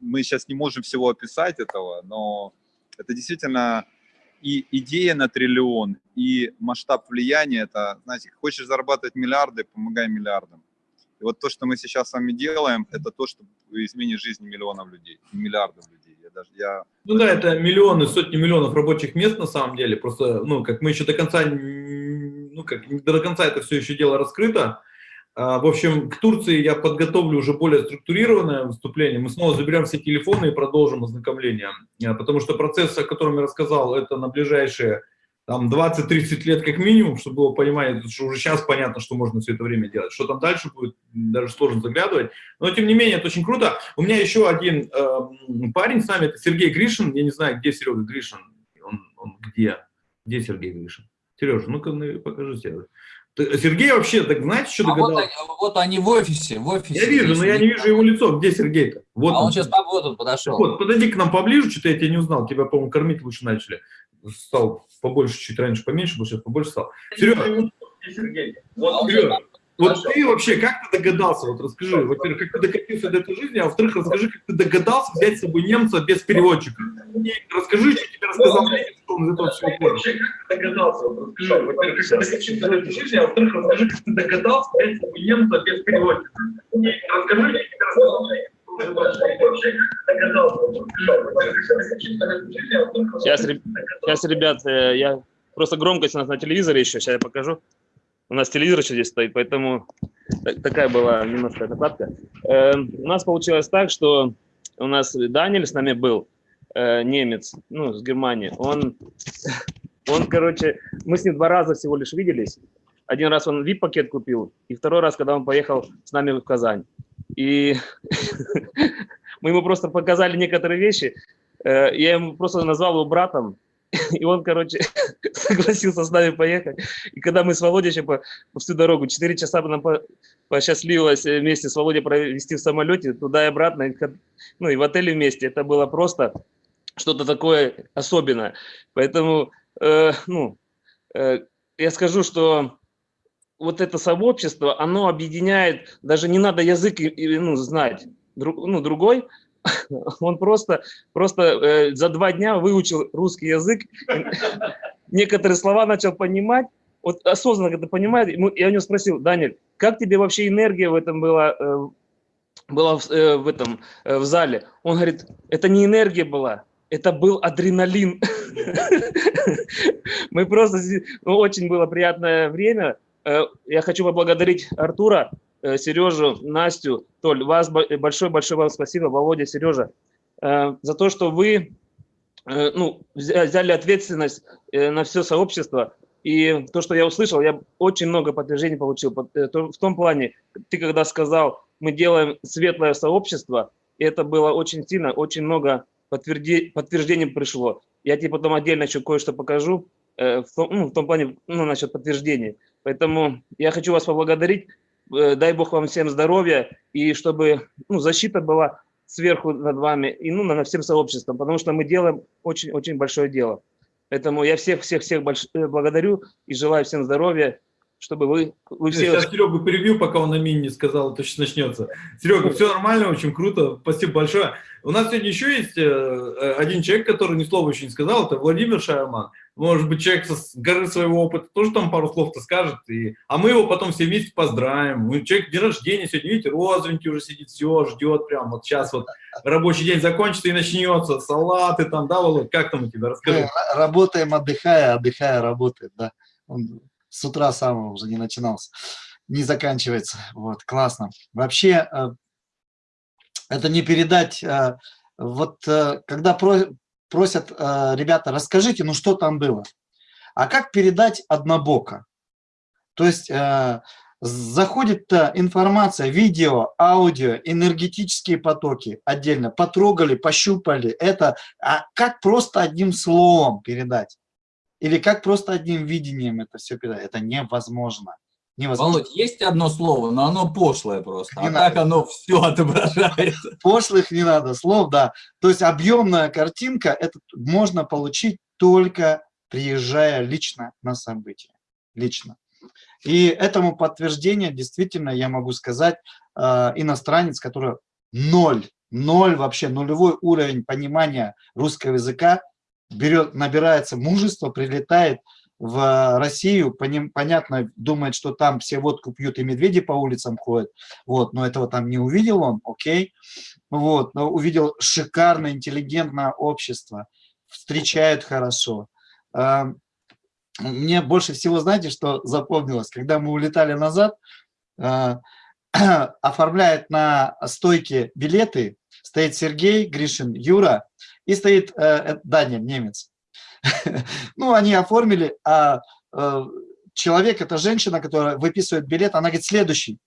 Speaker 9: мы сейчас не можем всего описать этого, но это действительно и идея на триллион, и масштаб влияния. Это, знаете, хочешь зарабатывать миллиарды, помогай миллиардам. И вот то, что мы сейчас с вами делаем, это то, что изменит жизнь миллионов людей, миллиардов людей. Даже, я
Speaker 2: Ну да, это миллионы, сотни миллионов рабочих мест на самом деле. Просто, ну, как мы еще до конца, ну, как до конца это все еще дело раскрыто. А, В общем, к Турции я подготовлю уже более структурированное выступление. Мы снова заберем все телефоны и продолжим ознакомление. А, Потому что процесс, о котором я рассказал, это на ближайшие там 20-30 лет как минимум, чтобы было понимание, потому что уже сейчас понятно, что можно все это время делать. Что там дальше будет, даже сложно заглядывать. Но, тем не менее, это очень круто. У меня еще один э, парень с нами, это Сергей Гришин. Я не знаю, где Серега Гришин. Он, он где? Где Сергей Гришин? Сережа, ну-ка ну, покажи себе. Ты- Сергей вообще, так знаете, что
Speaker 3: А вот,
Speaker 2: догадался?
Speaker 3: они- вот они в офисе, в офисе.
Speaker 2: Я вижу, но я не вижу его лицо. Где Сергей-то? Вот
Speaker 3: А он сейчас вот он
Speaker 2: Так
Speaker 3: подошел.
Speaker 2: Вот, подойди к нам поближе, что-то я тебя не узнал. Тебя, по-моему, кормить лучше начали. Стал побольше, чуть раньше поменьше, сейчас побольше стал. Серега, вот, Серега, вот ты вообще, как ты догадался, вот расскажи, во-первых, как ты докатился до этой жизни, а во-вторых, расскажи, как ты догадался взять с собой немца без переводчика. И расскажи, что тебе рассказал немец, что он из этого всего понял. Вообще, как ты догадался, вот расскажи, во-первых, как ты докатился до этой жизни, а во-вторых, расскажи, как ты догадался взять с собой немца без переводчика. И расскажи, что тебе рассказал
Speaker 10: Сейчас, сейчас, ребят, э, я просто громкость у нас на телевизоре еще, сейчас я покажу. У нас телевизор еще здесь стоит, поэтому такая была немножко накладка. Э, у нас получилось так, что у нас Даниэль с нами был, э, немец, ну, с Германии. Он, он, короче, мы с ним два раза всего лишь виделись. Один раз он VIP-пакет купил, и второй раз, когда он поехал с нами в Казань. И мы ему просто показали некоторые вещи. Э, я ему просто назвал его братом, и он, короче, согласился с нами поехать. И когда мы с Володей еще по, по всю дорогу, 4 часа нам по, посчастливилось вместе с Володей провести в самолете, туда и обратно, и, ну и в отеле вместе, это было просто что-то такое особенное. Поэтому, э, ну, э, я скажу, что вот это сообщество, оно объединяет, даже не надо язык ну, знать, друг, ну, другой, он просто, просто э, за два дня выучил русский язык, некоторые слова начал понимать, вот осознанно это понимает, я у него спросил, Даниль, как тебе вообще энергия в этом была, э, была в, э, в этом, э, в зале? Он говорит, это не энергия была, это был адреналин. Мы просто, ну, очень было приятное время, я хочу поблагодарить Артура, э, Сережу, Настю, Толь, вас большое-большое вам спасибо, Володя, Сережа, э, за то, что вы ну, взяли ответственность на все сообщество. И то, что я услышал, я очень много подтверждений получил. В том плане, ты когда сказал, мы делаем светлое сообщество, и это было очень сильно, очень много подтверждений пришло. Я тебе потом отдельно еще кое-что покажу, в том, ну, в том плане, ну, насчет подтверждений. Поэтому я хочу вас поблагодарить. Э, дай Бог вам всем здоровья, и чтобы ну, защита была сверху над вами и ну, над всем сообществом, потому что мы делаем очень-очень большое дело. Поэтому я всех-всех-всех э, благодарю и желаю всем здоровья, чтобы вы, вы все...
Speaker 2: Сейчас Серегу перебью, пока он на мини не сказал, то сейчас начнется. Серега, все нормально, очень круто, спасибо большое. У нас сегодня еще есть э, один человек, который ни слова еще не сказал, это Владимир Шайерман может быть, человек с горы своего опыта тоже там пару слов-то скажет, и... а мы его потом все вместе поздравим. Мы, человек день рождения сегодня, видите, розовенький уже сидит, все, ждет прям, вот сейчас вот рабочий день закончится и начнется, салаты там, да, Володь, как там у тебя, расскажи.
Speaker 1: Работаем, отдыхая, отдыхая, работает, да. Он с утра самого уже не начинался, не заканчивается, вот, классно. Вообще, э, это не передать, э, вот э, когда просят, э, ребята, расскажите, ну что там было. А как передать однобоко? То есть э, заходит информация, видео, аудио, энергетические потоки отдельно, потрогали, пощупали. Это а как просто одним словом передать? Или как просто одним видением это все передать? Это невозможно.
Speaker 3: Невозможно. Володь, есть одно слово, но оно пошлое просто, не а надо. так оно все отображает.
Speaker 1: Пошлых не надо слов, да. То есть объемная картинка, это можно получить только приезжая лично на событие, лично. И этому подтверждение действительно, я могу сказать, э, иностранец, который ноль, ноль вообще, нулевой уровень понимания русского языка, берет, набирается мужество, прилетает, в Россию, понятно, думает, что там все водку пьют и медведи по улицам ходят, вот, но этого там не увидел он, окей, вот, но увидел шикарное, интеллигентное общество, встречают хорошо. Мне больше всего, знаете, что запомнилось, когда мы улетали назад, а, оформляет на стойке билеты, стоит Сергей, Гришин, Юра, и стоит э, э, Даня, немец. Ну, они оформили, а э, человек, это женщина, которая выписывает билет, она говорит, следующий.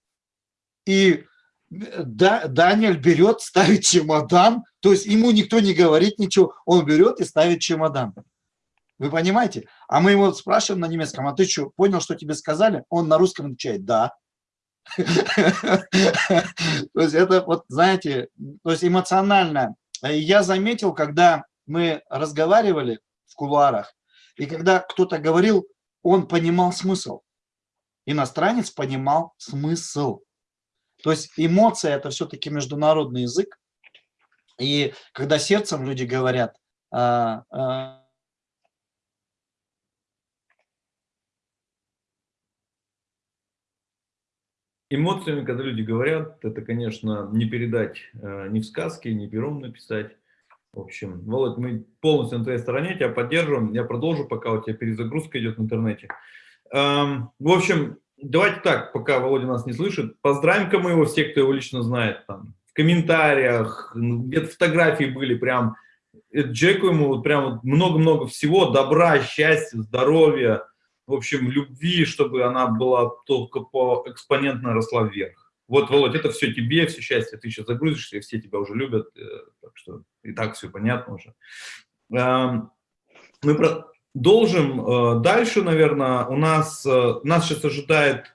Speaker 1: И э, да, Даниэль берет, ставит чемодан, то есть ему никто не говорит ничего, он берет и ставит чемодан. Вы понимаете? А мы его спрашиваем на немецком, а ты что, понял, что тебе сказали? Он на русском отвечает, да. То есть это вот, знаете, то есть эмоционально. Я заметил, когда мы разговаривали, в кулуарах, И когда кто-то говорил, он понимал смысл. Иностранец понимал смысл. То есть эмоция – это все-таки международный язык. И когда сердцем люди говорят, а, а,
Speaker 2: Эмоциями, когда люди говорят, это, конечно, не передать э, ни в сказке, ни пером написать. В общем, Володь, мы полностью на твоей стороне, тебя поддерживаем. Я продолжу, пока у тебя перезагрузка идет в интернете. Эм, в общем, давайте так, пока Володя нас не слышит, поздравим-ка мы его, все, кто его лично знает, там, в комментариях, где-то фотографии были прям, Джеку ему прям много-много всего, добра, счастья, здоровья, в общем, любви, чтобы она была только по экспонентно росла вверх. Вот, Володь, это все тебе, все счастье, ты сейчас загрузишься, и все тебя уже любят, э, так что и так все понятно уже. Эм, мы продолжим э, дальше, наверное, у нас, э, нас сейчас ожидает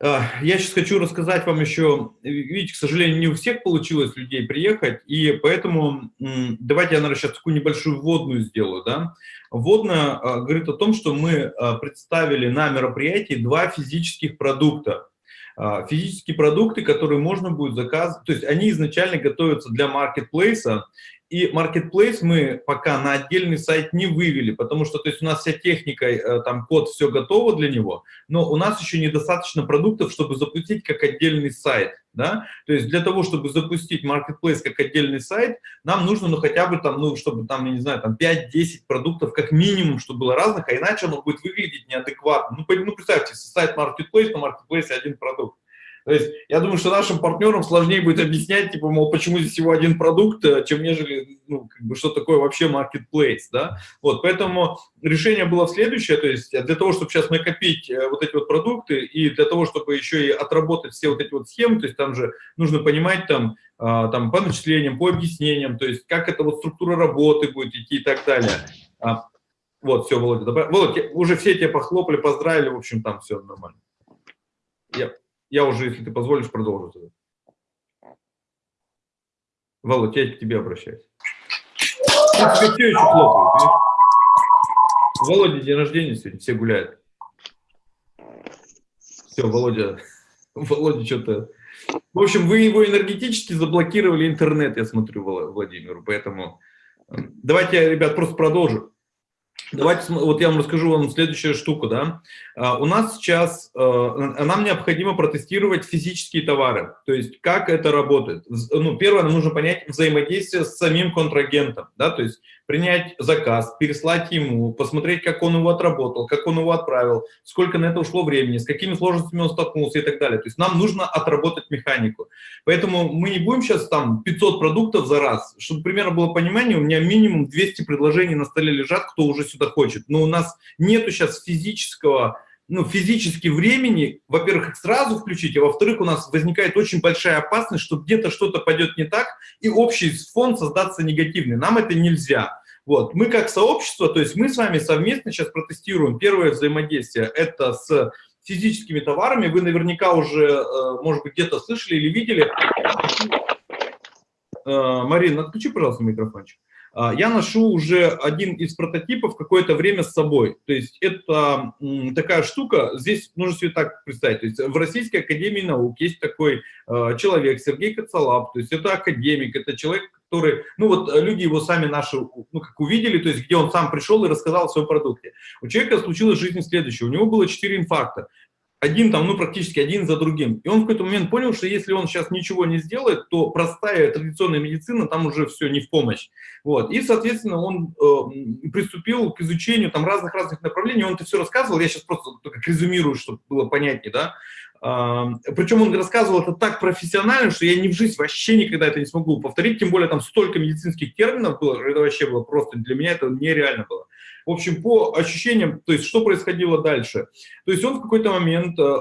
Speaker 2: я сейчас хочу рассказать вам еще, видите, к сожалению, не у всех получилось людей приехать, и поэтому давайте я, наверное, сейчас такую небольшую вводную сделаю. Да? Вводная говорит о том, что мы представили на мероприятии два физических продукта. Физические продукты, которые можно будет заказывать, то есть они изначально готовятся для маркетплейса, и Marketplace мы пока на отдельный сайт не вывели, потому что то есть у нас вся техника, э, там код, все готово для него, но у нас еще недостаточно продуктов, чтобы запустить как отдельный сайт. Да? То есть для того, чтобы запустить Marketplace как отдельный сайт, нам нужно ну, хотя бы там, ну, чтобы там, я не знаю, там 5-10 продуктов как минимум, чтобы было разных, а иначе оно будет выглядеть неадекватно. Ну, ну представьте, сайт Marketplace, на Marketplace один продукт. То есть я думаю, что нашим партнерам сложнее будет объяснять, типа, мол, почему здесь всего один продукт, э, чем нежели, ну, как бы, что такое вообще marketplace, да. Вот, поэтому решение было следующее, то есть для того, чтобы сейчас накопить э, вот эти вот продукты и для того, чтобы еще и отработать все вот эти вот схемы, то есть там же нужно понимать там, а, там по начислениям, по объяснениям, то есть как эта вот структура работы будет идти и так далее. А, вот, все, Володя, добавь. Володя, уже все тебя похлопали, поздравили, в общем, там все нормально. Я я уже, если ты позволишь, продолжу. Володь, я к тебе обращаюсь. Все еще хлопают, видишь? Володя день рождения сегодня, все гуляют. Все, Володя, Володя что-то... В общем, вы его энергетически заблокировали интернет, я смотрю, Владимиру, поэтому... Давайте, ребят, просто продолжу. Давайте, вот я вам расскажу вам следующую штуку, да. А, у нас сейчас, а, нам необходимо протестировать физические товары, то есть как это работает. Ну, первое, нам нужно понять взаимодействие с самим контрагентом, да, то есть принять заказ, переслать ему, посмотреть, как он его отработал, как он его отправил, сколько на это ушло времени, с какими сложностями он столкнулся и так далее. То есть нам нужно отработать механику. Поэтому мы не будем сейчас там 500 продуктов за раз. Чтобы примерно было понимание, у меня минимум 200 предложений на столе лежат, кто уже сюда хочет. Но у нас нету сейчас физического ну, физически времени, во-первых, их сразу включить, а во-вторых, у нас возникает очень большая опасность, что где-то что-то пойдет не так, и общий фон создаться негативный. Нам это нельзя. Вот. Мы как сообщество, то есть мы с вами совместно сейчас протестируем первое взаимодействие, это с физическими товарами. Вы наверняка уже, э, может быть, где-то слышали или видели. Э, Марина, отключи, пожалуйста, микрофончик. А, я ношу уже один из прототипов какое-то время с собой. То есть это такая штука, здесь нужно себе так представить. То есть в Российской Академии Наук есть такой а, человек, Сергей Коцалап, то есть это академик, это человек, который, ну вот люди его сами наши, ну как увидели, то есть где он сам пришел и рассказал о своем продукте. У человека случилось в жизни следующее, у него было 4 инфаркта один там, ну, практически один за другим. И он в какой-то момент понял, что если он сейчас ничего не сделает, то простая традиционная медицина там уже все не в помощь. Вот. И, соответственно, он э, приступил к изучению там разных-разных направлений. Он это все рассказывал, я сейчас просто только резюмирую, чтобы было понятнее, да. Причем он рассказывал это так профессионально, что я ни в жизнь вообще никогда это не смогу повторить, тем более там столько медицинских терминов было, это вообще было просто, для меня это нереально было. В общем, по ощущениям, то есть что происходило дальше? То есть он в какой-то момент, э, э,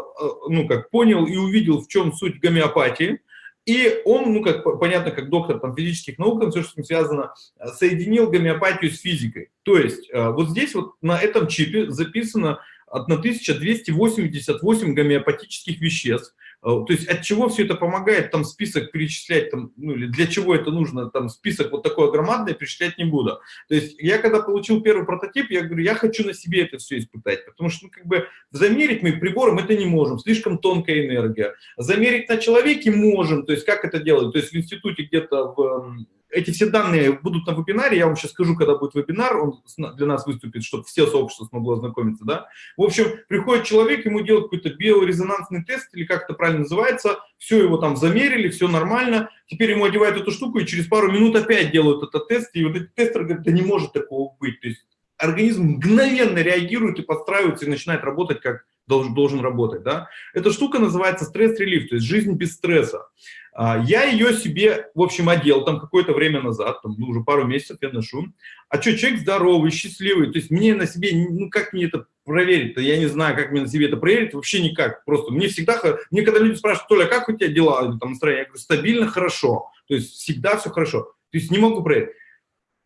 Speaker 2: ну как, понял и увидел, в чем суть гомеопатии, и он, ну, как понятно, как доктор там, физических наук, все, что с ним связано, соединил гомеопатию с физикой. То есть э, вот здесь вот на этом чипе записано 1288 гомеопатических веществ, то есть от чего все это помогает, там список перечислять, там, ну или для чего это нужно, там список вот такой громадный перечислять не буду. То есть я когда получил первый прототип, я говорю, я хочу на себе это все испытать, потому что ну, как бы замерить мы прибором это не можем, слишком тонкая энергия. Замерить на человеке можем, то есть как это делать, то есть в институте где-то в эти все данные будут на вебинаре, я вам сейчас скажу, когда будет вебинар, он для нас выступит, чтобы все сообщество смогло ознакомиться, да. В общем, приходит человек, ему делают какой-то биорезонансный тест, или как это правильно называется, все его там замерили, все нормально, теперь ему одевают эту штуку, и через пару минут опять делают этот тест, и вот эти тестеры говорят, да не может такого быть, то есть организм мгновенно реагирует и подстраивается, и начинает работать как должен, должен работать, да. Эта штука называется стресс-релив, то есть жизнь без стресса. А, я ее себе, в общем, одел там какое-то время назад, там, ну, уже пару месяцев я ношу. А что, человек здоровый, счастливый, то есть мне на себе, ну, как мне это проверить-то, я не знаю, как мне на себе это проверить, вообще никак, просто мне всегда, мне когда люди спрашивают, Толя, как у тебя дела, там, настроение, я говорю, стабильно, хорошо, то есть всегда все хорошо, то есть не могу проверить.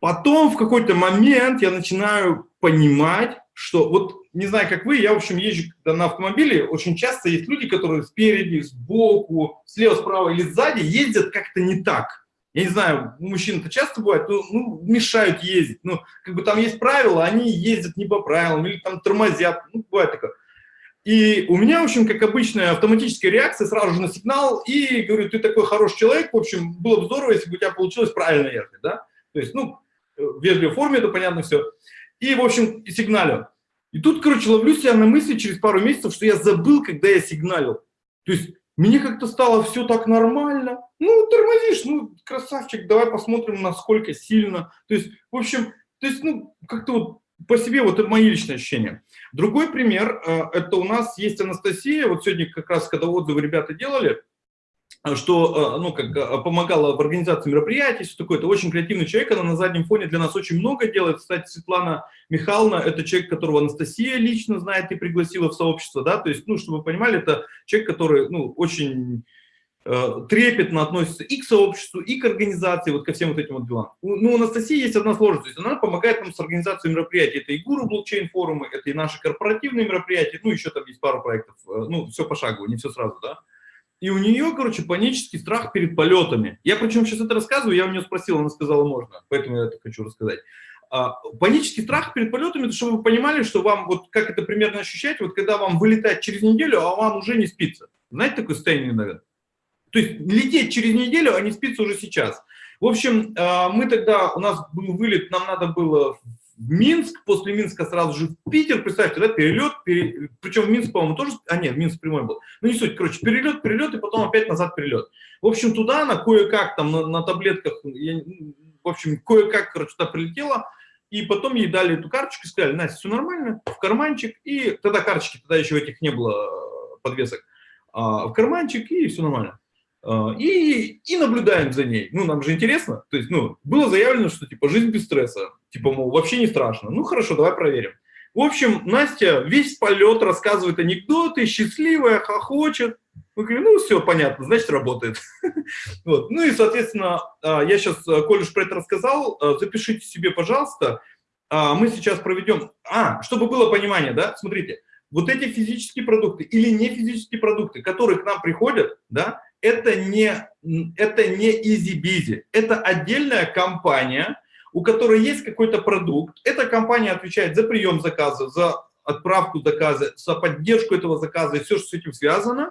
Speaker 2: Потом в какой-то момент я начинаю понимать, что вот не знаю, как вы, я, в общем, езжу на автомобиле, очень часто есть люди, которые спереди, сбоку, слева, справа или сзади ездят как-то не так. Я не знаю, у мужчин это часто бывает, ну, ну, мешают ездить. Ну, как бы там есть правила, они ездят не по правилам, или там тормозят, ну, бывает такое. И у меня, в общем, как обычная автоматическая реакция, сразу же на сигнал, и говорю, ты такой хороший человек, в общем, было бы здорово, если бы у тебя получилось правильно ехать, да? То есть, ну, в вежливой форме, это понятно все. И, в общем, сигналю. И тут, короче, ловлю себя на мысли через пару месяцев, что я забыл, когда я сигналил. То есть мне как-то стало все так нормально. Ну, тормозишь, ну, красавчик, давай посмотрим, насколько сильно. То есть, в общем, то есть, ну, как-то вот по себе вот это мои личные ощущения. Другой пример, э, это у нас есть Анастасия, вот сегодня как раз, когда отзывы ребята делали, что а, ну, как, а, помогала в организации мероприятий, все такое. Это очень креативный человек, она на заднем фоне для нас очень много делает. Кстати, Светлана Михайловна – это человек, которого Анастасия лично знает и пригласила в сообщество. Да? То есть, ну, чтобы вы понимали, это человек, который ну, очень э, трепетно относится и к сообществу, и к организации, вот ко всем вот этим вот делам. Ну, у Анастасии есть одна сложность, то есть она помогает нам с организацией мероприятий. Это и гуру блокчейн-форумы, это и наши корпоративные мероприятия, ну, еще там есть пару проектов, э, ну, все пошагово, не все сразу, да. И у нее, короче, панический страх перед полетами. Я причем сейчас это рассказываю, я у нее спросил, она сказала, можно, поэтому я это хочу рассказать. А, панический страх перед полетами, чтобы вы понимали, что вам, вот как это примерно ощущать, вот когда вам вылетать через неделю, а вам уже не спится. Знаете такое состояние, наверное? То есть лететь через неделю, а не спится уже сейчас. В общем, а, мы тогда, у нас был вылет, нам надо было в Минск, после Минска сразу же в Питер, представьте, да, перелет, пере... причем в Минск, по-моему, тоже, а нет, Минск прямой был, ну не суть, короче, перелет, перелет, и потом опять назад перелет. В общем, туда она кое-как там на, на таблетках, я, в общем, кое-как, короче, туда прилетела, и потом ей дали эту карточку и сказали, Настя, все нормально, в карманчик, и тогда карточки, тогда еще этих не было э, подвесок, а, в карманчик, и все нормально. А, и, и наблюдаем за ней. Ну, нам же интересно. То есть, ну, было заявлено, что, типа, жизнь без стресса. Типа, мол, вообще не страшно. Ну, хорошо, давай проверим. В общем, Настя весь полет рассказывает анекдоты, счастливая, хохочет. Мы говорим, ну, все, понятно, значит, работает. вот. Ну и, соответственно, а, я сейчас, э, коль уж про это рассказал, э, запишите себе, пожалуйста. А, мы сейчас проведем... А, чтобы было понимание, да, смотрите, вот эти физические продукты или не физические продукты, которые к нам приходят, да, это не, это не easy-busy, это отдельная компания, у которой есть какой-то продукт. Эта компания отвечает за прием заказа, за отправку заказа, за поддержку этого заказа и все, что с этим связано.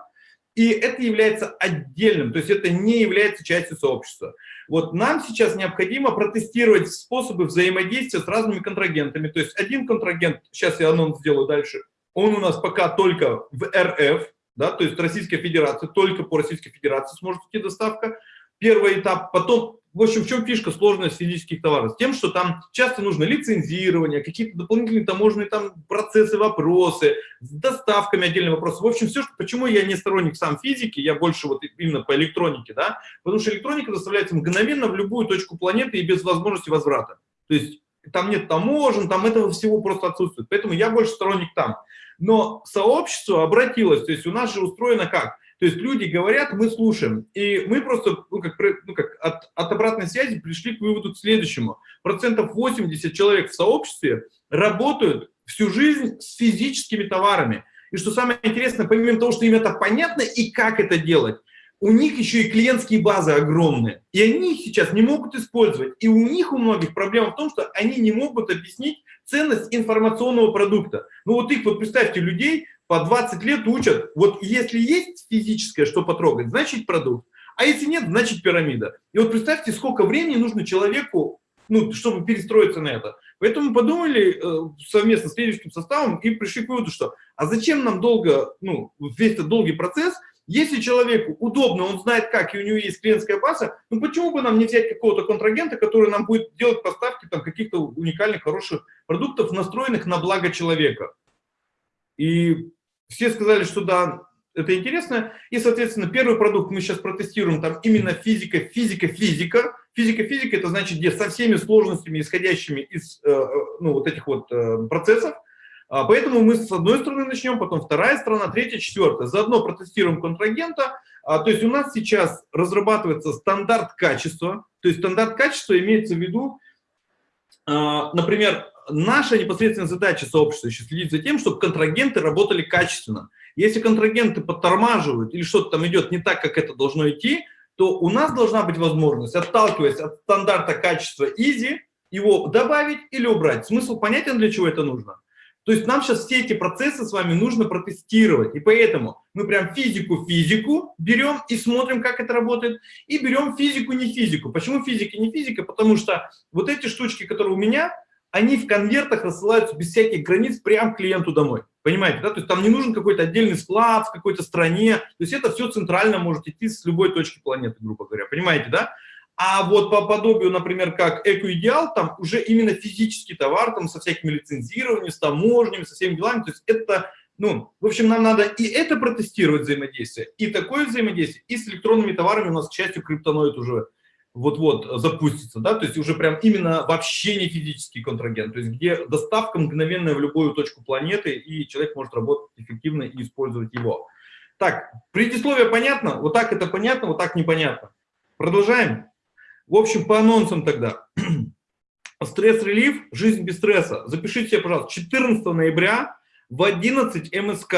Speaker 2: И это является отдельным, то есть это не является частью сообщества. Вот нам сейчас необходимо протестировать способы взаимодействия с разными контрагентами. То есть один контрагент, сейчас я анонс сделаю дальше, он у нас пока только в РФ, да, то есть Российская Федерация, только по Российской Федерации сможет идти доставка. Первый этап, потом, в общем, в чем фишка, сложность физических товаров? Тем, что там часто нужно лицензирование, какие-то дополнительные таможенные там процессы, вопросы, с доставками отдельные вопросы. В общем, все, что, почему я не сторонник сам физики, я больше вот именно по электронике, да, потому что электроника доставляется мгновенно в любую точку планеты и без возможности возврата. То есть там нет таможен, там этого всего просто отсутствует. Поэтому я больше сторонник там. Но сообщество обратилось, то есть у нас же устроено как? То есть люди говорят, мы слушаем. И мы просто ну, как, ну, как от, от обратной связи пришли к выводу к следующему. Процентов 80 человек в сообществе работают всю жизнь с физическими товарами. И что самое интересное, помимо того, что им это понятно и как это делать, у них еще и клиентские базы огромные, и они их сейчас не могут использовать. И у них у многих проблема в том, что они не могут объяснить ценность информационного продукта. Ну вот их, вот представьте, людей по 20 лет учат, вот если есть физическое, что потрогать, значит продукт, а если нет, значит пирамида. И вот представьте, сколько времени нужно человеку, ну, чтобы перестроиться на это. Поэтому подумали э, совместно с лидерским составом и пришли к выводу, что а зачем нам долго, ну, весь этот долгий процесс, если человеку удобно, он знает как, и у него есть клиентская база, ну почему бы нам не взять какого-то контрагента, который нам будет делать поставки там каких-то уникальных, хороших продуктов, настроенных на благо человека. И все сказали, что да, это интересно. И, соответственно, первый продукт мы сейчас протестируем, там именно физика, физика, физика. Физика, физика, это значит, где со всеми сложностями, исходящими из э, э ну, вот этих вот э, процессов, поэтому мы с одной стороны начнем, потом вторая сторона, третья, четвертая. Заодно протестируем контрагента. А, то есть у нас сейчас разрабатывается стандарт качества. То есть стандарт качества имеется в виду, а, например, наша непосредственная задача сообщества еще следить за тем, чтобы контрагенты работали качественно. Если контрагенты подтормаживают или что-то там идет не так, как это должно идти, то у нас должна быть возможность, отталкиваясь от стандарта качества EASY, его добавить или убрать. Смысл понятен, для чего это нужно? То есть нам сейчас все эти процессы с вами нужно протестировать. И поэтому мы прям физику-физику берем и смотрим, как это работает. И берем физику-не физику. Почему физика не физика? Потому что вот эти штучки, которые у меня, они в конвертах рассылаются без всяких границ прямо клиенту домой. Понимаете, да? То есть там не нужен какой-то отдельный склад в какой-то стране. То есть это все центрально может идти с любой точки планеты, грубо говоря. Понимаете, да? А вот по подобию, например, как Экоидеал, там уже именно физический товар, там со всякими лицензированиями, с таможнями, со всеми делами. То есть это, ну, в общем, нам надо и это протестировать взаимодействие, и такое взаимодействие, и с электронными товарами у нас, к счастью, криптоноид уже вот-вот запустится, да, то есть уже прям именно вообще не физический контрагент, то есть где доставка мгновенная в любую точку планеты, и человек может работать эффективно и использовать его. Так, предисловие понятно? Вот так это понятно, вот так непонятно. Продолжаем. В общем, по анонсам тогда. Стресс-релив, жизнь без стресса. Запишите себе, пожалуйста, 14 ноября в 11 МСК.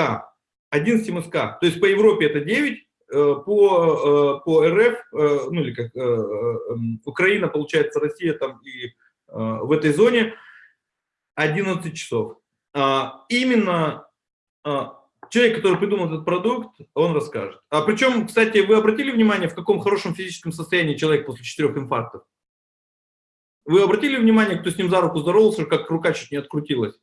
Speaker 2: 11 МСК. То есть по Европе это 9, э, по, э, по РФ, э, ну или как эм, Украина, получается, Россия там и в этой зоне 11 часов. А, именно а, человек, который придумал этот продукт, он расскажет. А причем, кстати, вы обратили внимание, в каком хорошем физическом состоянии человек после четырех инфарктов? Вы обратили внимание, кто с ним за руку здоровался, как рука чуть не открутилась?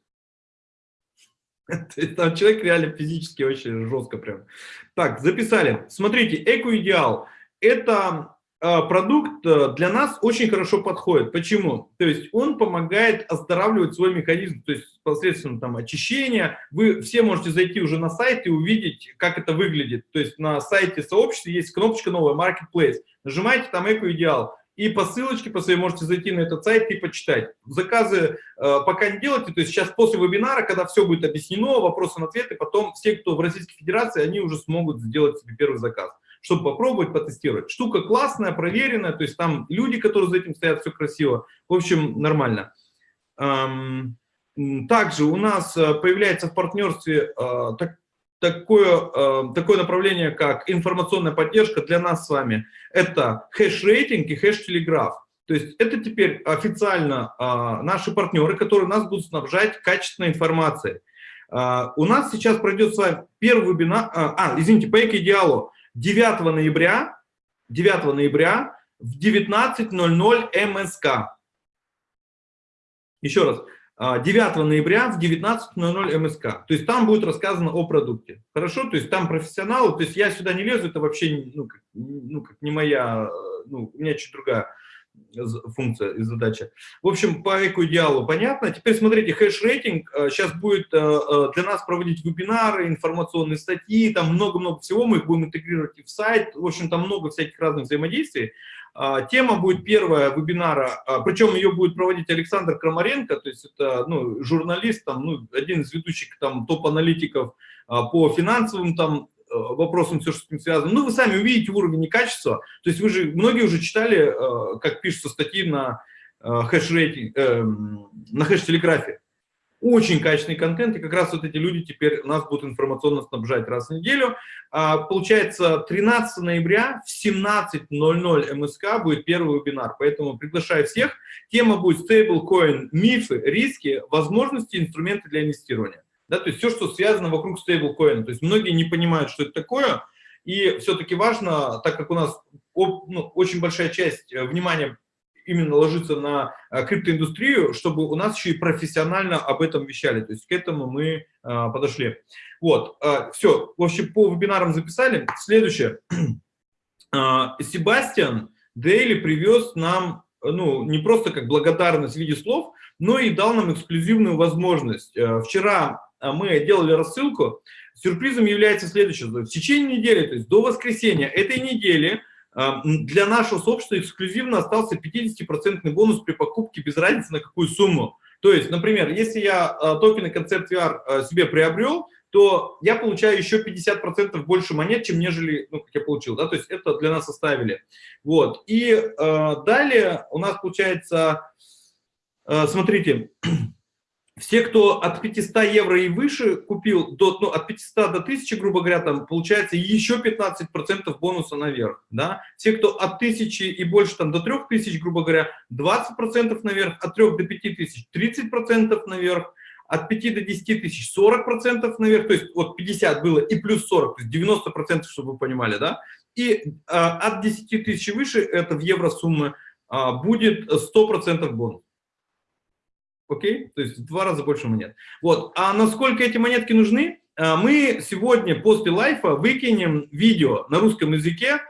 Speaker 2: Там человек реально физически очень жестко прям. Так, записали. Смотрите, Эко-идеал – это продукт э, для нас очень хорошо подходит. Почему? То есть он помогает оздоравливать свой механизм, то есть посредством там очищения. Вы все можете зайти уже на сайт и увидеть, как это выглядит. То есть на сайте сообщества есть кнопочка новая Marketplace. Нажимаете там Эко Идеал. И по ссылочке по своей можете зайти на этот сайт и почитать. Заказы э, пока не делайте, то есть сейчас после вебинара, когда все будет объяснено, вопросы на ответы, потом все, кто в Российской Федерации, они уже смогут сделать себе первый заказ чтобы попробовать, потестировать. Штука классная, проверенная, то есть там люди, которые за этим стоят, все красиво. В общем, нормально. Также у нас э, появляется в партнерстве э, так, такое, э, такое направление, как информационная поддержка для нас с вами. Это хэш-рейтинг и хэш-телеграф. То есть это теперь официально наши партнеры, которые нас будут снабжать качественной информацией. У нас сейчас пройдет с вами первый вебинар, а, извините, по эко-идеалу. 9 ноября, 9 ноября в 19.00 МСК. Еще раз, 9 а, ноября в 19.00 МСК. То есть там будет рассказано о продукте. Хорошо? То есть там профессионалы, то есть я сюда не лезу, это вообще ну, как, ну, как не моя, ну, у меня чуть другая функция и задача. В общем, по эко-идеалу понятно. Теперь смотрите, хэш-рейтинг сейчас э, будет э, э, для нас проводить вебинары, информационные статьи, там много-много всего, мы их будем интегрировать и в сайт. В общем, там много всяких разных взаимодействий. А, тема будет первая вебинара, а, причем ее будет проводить Александр Крамаренко, то есть это ну, журналист, там, ну, один из ведущих там топ-аналитиков а, по финансовым там Вопросам, все, что с этим связано. Ну, вы сами увидите уровень и качество. То есть вы же, многие уже читали, э, как пишутся статьи на э, хэш-рейтинг, на хэш-телеграфе. очень качественный контент, и как раз вот эти люди теперь нас будут информационно снабжать раз в неделю. А, получается, 13 ноября в 17.00 МСК будет первый вебинар, поэтому приглашаю всех. Тема будет стейблкоин, мифы, риски, возможности, инструменты для инвестирования. Да, то есть все, что связано вокруг стейблкоина. То есть многие не понимают, что это такое, и все-таки важно, так как у нас ну, очень большая часть э, внимания именно ложится на э, криптоиндустрию, чтобы у нас еще и профессионально об этом вещали. То есть к этому мы а, подошли. Вот, а, все, в общем, по вебинарам записали. Следующее. Себастьян Дейли привез нам, ну, не просто как благодарность в виде слов, но и дал нам эксклюзивную возможность. Вчера мы делали рассылку. Сюрпризом является следующее. В течение недели, то есть до воскресенья этой недели, для нашего сообщества эксклюзивно остался 50% бонус при покупке без разницы на какую сумму. То есть, например, если я а, токены концепт VR а, себе приобрел, то я получаю еще 50% больше монет, чем нежели, ну, как я получил, да, то есть это для нас оставили. Вот, и э, далее у нас получается, э, смотрите, все, кто от 500 евро и выше купил, до, ну, от 500 до 1000, грубо говоря, там получается еще 15% бонуса наверх. Да? Все, кто от 1000 и больше там, до 3000, грубо говоря, 20% наверх, от 3 до 5000 30% наверх, от 5 до 10 тысяч 40% наверх, то есть вот 50 было и плюс 40, то есть 90%, чтобы вы понимали, да, и а, от 10 тысяч выше, это в евро суммы, а, будет 100% бонус. Окей? То есть в два раза больше монет. Вот. А насколько эти монетки нужны? А, мы сегодня после лайфа выкинем видео на русском языке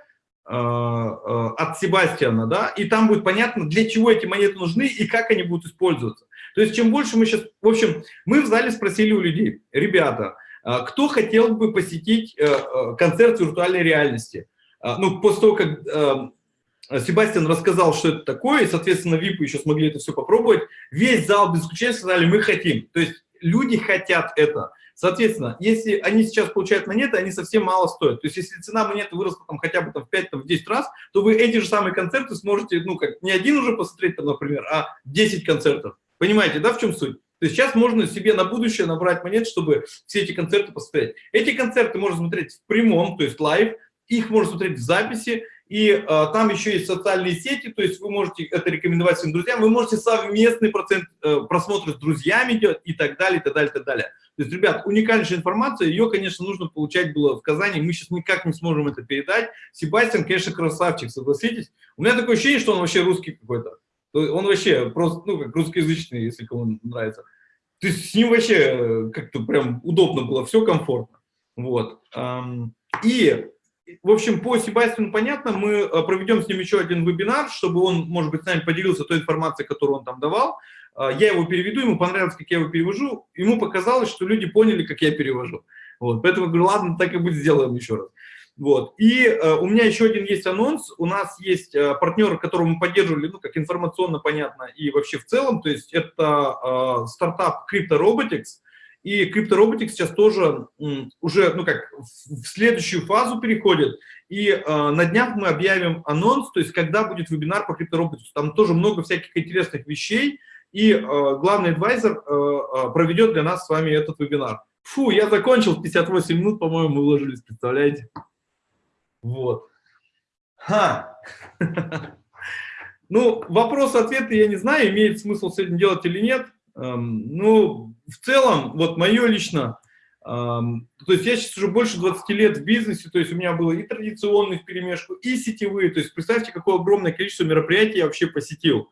Speaker 2: а, а, от Себастьяна, да, и там будет понятно, для чего эти монеты нужны и как они будут использоваться. То есть чем больше мы сейчас... В общем, мы в зале спросили у людей, ребята, кто хотел бы посетить э, э, концерт виртуальной реальности? Ну, после того, как Э, Себастьян рассказал, что это такое, и, соответственно, ВИПы еще смогли это все попробовать. Весь зал без исключения сказали, мы хотим. То есть люди хотят это. Соответственно, если они сейчас получают монеты, они совсем мало стоят. То есть если цена монеты выросла там, хотя бы там, в 5-10 раз, то вы эти же самые концерты сможете, ну, как не один уже посмотреть, там, например, а 10 концертов. Понимаете, да, в чем суть? То есть сейчас можно себе на будущее набрать монет, чтобы все эти концерты посмотреть. Эти концерты можно смотреть в прямом, то есть live, их можно смотреть в записи, и э, там еще есть социальные сети, то есть вы можете это рекомендовать своим друзьям, вы можете совместный процент э, просмотра с друзьями делать и так далее, и так далее, и так далее. То есть, ребят, уникальнейшая информация, ее, конечно, нужно получать было в Казани, мы сейчас никак не сможем это передать. Себастьян, конечно, красавчик, согласитесь. У меня такое ощущение, что он вообще русский какой-то. Он вообще просто, ну, как русскоязычный, если кому нравится. То есть с ним вообще э, как-то прям удобно было, все комфортно. Вот. И в общем, по Себастьяну понятно, мы э, проведем с ним еще один вебинар, чтобы он, может быть, с нами поделился той информацией, которую он там давал. Э, я его переведу, ему понравилось, как я его перевожу. Ему показалось, что люди поняли, как я перевожу. Вот, поэтому говорю, ладно, так и будет, сделаем еще раз. Вот. И э, у меня еще один есть анонс. У нас есть э, партнер, которого мы поддерживали, ну, как информационно понятно, и вообще в целом. То есть это э, стартап Crypto Robotics. И криптороботик сейчас тоже уже, ну как, в следующую фазу переходит. И э, на днях мы объявим анонс, то есть когда будет вебинар по криптороботику. Там тоже много всяких интересных вещей. И э, главный адвайзер э, проведет для нас с вами этот вебинар. Фу, я закончил, 58 минут, по-моему, мы уложились, представляете? Вот. Ха! Ну, вопрос-ответы я не знаю, имеет смысл сегодня делать или нет. Эм, ну, в целом, вот мое лично, то есть я сейчас уже больше 20 лет в бизнесе, то есть у меня было и традиционный в перемешку, и сетевые, то есть представьте, какое огромное количество мероприятий я вообще посетил.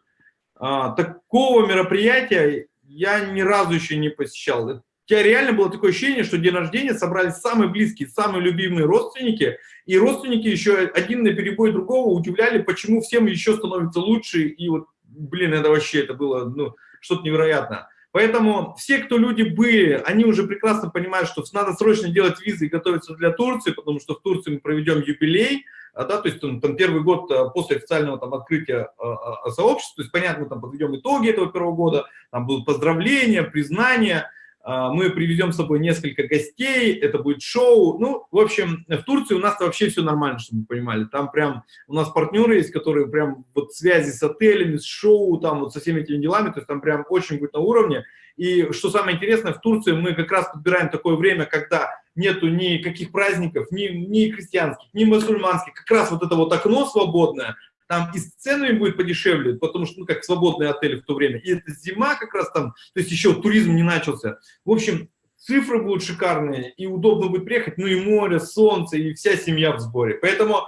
Speaker 2: А, такого мероприятия я ни разу еще не посещал. У тебя реально было такое ощущение, что день рождения собрались самые близкие, самые любимые родственники, и родственники еще один на перебой другого удивляли, почему всем еще становится лучше, и вот, блин, это вообще, это было, ну, что-то невероятное. Поэтому все, кто люди были, они уже прекрасно понимают, что надо срочно делать визы и готовиться для Турции, потому что в Турции мы проведем юбилей, а, да, то есть там, там первый год а, после официального там открытия а, сообщества, то есть понятно, мы там подведем итоги этого первого года, там будут поздравления, признания, мы привезем с собой несколько гостей, это будет шоу. Ну, в общем, в Турции у нас вообще все нормально, чтобы вы понимали. Там прям у нас партнеры есть, которые прям вот связи с отелями, с шоу, там вот со всеми этими делами, то есть там прям очень будет на уровне. И что самое интересное, в Турции мы как раз подбираем такое время, когда нету никаких праздников, ни, ни христианских, ни мусульманских, как раз вот это вот окно свободное, там и с ценами будет подешевле, потому что, ну, как свободные отели в то время, и это зима как раз там, то есть еще туризм не начался. В общем, цифры будут шикарные, и удобно будет приехать, ну и море, солнце, и вся семья в сборе. Поэтому,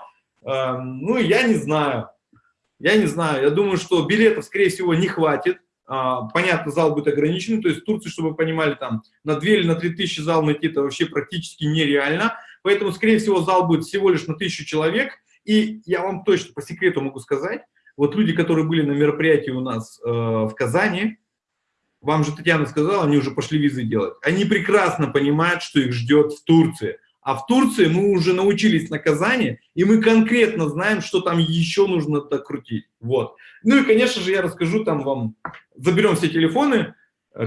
Speaker 2: э, ну, я не знаю, я не знаю, я думаю, что билетов, скорее всего, не хватит. А, понятно, зал будет ограничен, то есть в Турции, чтобы вы понимали, там на 2 или на 3 тысячи зал найти, это вообще практически нереально. Поэтому, скорее всего, зал будет всего лишь на тысячу человек, и я вам точно по секрету могу сказать, вот люди, которые были на мероприятии у нас э, в Казани, вам же Татьяна сказала, они уже пошли визы делать. Они прекрасно понимают, что их ждет в Турции. А в Турции мы уже научились на Казани, и мы конкретно знаем, что там еще нужно докрутить. Вот. Ну и, конечно же, я расскажу там вам, заберем все телефоны.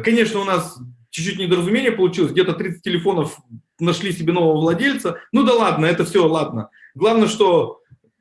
Speaker 2: Конечно, у нас чуть-чуть недоразумение получилось, где-то 30 телефонов нашли себе нового владельца. Ну да ладно, это все ладно. Главное, что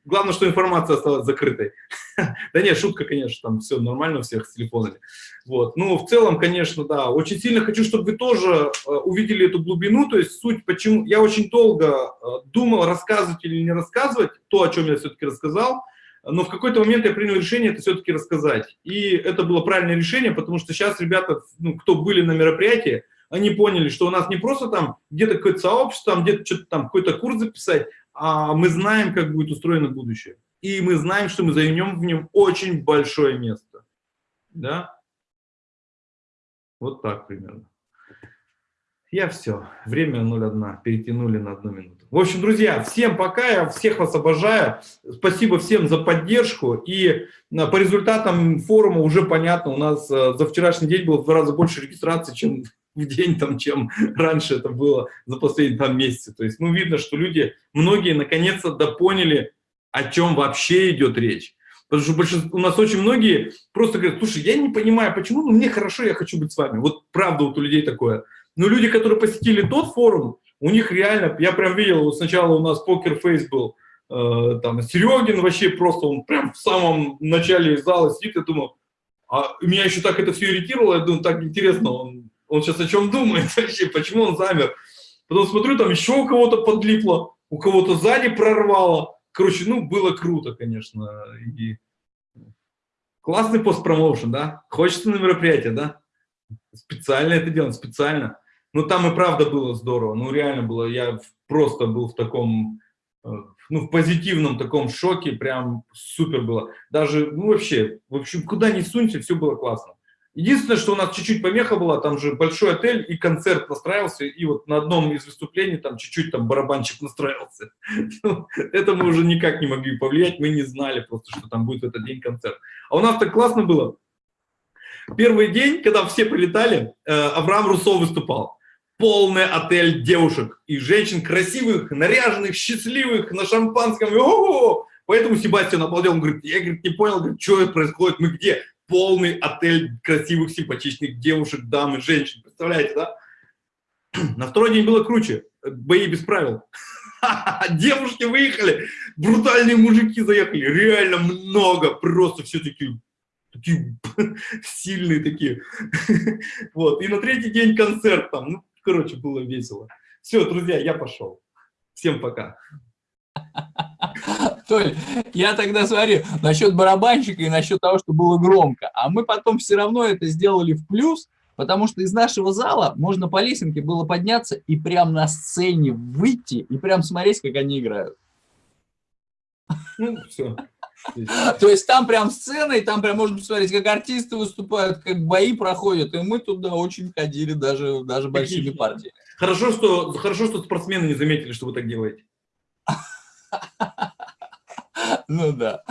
Speaker 2: Главное, что информация осталась закрытой. да нет, шутка, конечно, там все нормально у всех с телефонами. Вот. Ну, в целом, конечно, да. Очень сильно хочу, чтобы вы тоже э, увидели эту глубину, то есть суть, почему... Я очень долго э, думал, рассказывать или не рассказывать то, о чем я все-таки рассказал, но в какой-то момент я принял решение это все-таки рассказать. И это было правильное решение, потому что сейчас ребята, ну, кто были на мероприятии, они поняли, что у нас не просто там где-то какое-то сообщество, там где-то что-то там какой-то курс записать, а мы знаем, как будет устроено будущее. И мы знаем, что мы займем в нем очень большое место. Да? Вот так примерно. Я все. Время 0,1. Перетянули на одну минуту. В общем, друзья, всем пока. Я всех вас обожаю. Спасибо всем за поддержку. И э, по результатам форума уже понятно, у нас э, за вчерашний день было в два раза больше регистрации, чем в день, там, чем раньше это было за последние там месяцы. То есть, ну, видно, что люди, многие наконец-то допоняли, о чем вообще идет речь. Потому что большинство, у нас очень многие просто говорят, слушай, я не понимаю, почему, но мне хорошо, я хочу быть с вами. Вот правда вот у людей такое. Но люди, которые посетили тот форум, у них реально, я прям видел, вот сначала у нас покер-фейс был, э, там, Серегин вообще просто, он прям в самом начале зала сидит, я думаю, а меня еще так это все ирритировало, я думаю, так интересно, он он сейчас о чем думает вообще, почему он замер. Потом смотрю, там еще у кого-то подлипло, у кого-то сзади прорвало. Короче, ну, было круто, конечно. И классный постпромоушен, да? Хочется на мероприятие, да? Специально это делаем, специально. Ну, там и правда было здорово. Ну, реально было. Я просто был в таком, э, ну, в позитивном таком шоке. Прям супер было. Даже, ну, вообще, в общем, куда ни сунься, все было классно. Единственное, что у нас чуть-чуть помеха была, там же большой отель и концерт настраивался, и вот на одном из выступлений там чуть-чуть там барабанчик настраивался. Ну, это мы уже никак не могли повлиять, мы не знали просто, что там будет в этот день концерт. А у нас так классно было. Первый день, когда все прилетали, э, Авраам Руссо выступал. Полный отель девушек и женщин красивых, наряженных, счастливых, на шампанском. Поэтому Себастьян обалдел, он говорит, я говорит, не понял, говорит, что происходит, мы где? Полный отель красивых, симпатичных девушек, дам и женщин. Представляете, да? На второй день было круче. Бои без правил. Девушки выехали, брутальные мужики заехали. Реально много, просто все такие, такие сильные такие. Вот. И на третий день концерт там. Ну, короче, было весело. Все, друзья, я пошел. Всем пока.
Speaker 3: Толь, я тогда смотрю насчет барабанщика и насчет того, что было громко. А мы потом все равно это сделали в плюс, потому что из нашего зала можно по лесенке было подняться и прям на сцене выйти и прям смотреть, как они играют.
Speaker 2: Ну, все.
Speaker 3: То есть там прям сцена, и там прям можно посмотреть, как артисты выступают, как бои проходят. И мы туда очень ходили, даже, даже большими партиями.
Speaker 2: Хорошо что, хорошо, что спортсмены не заметили, что вы так делаете.
Speaker 3: Ну да.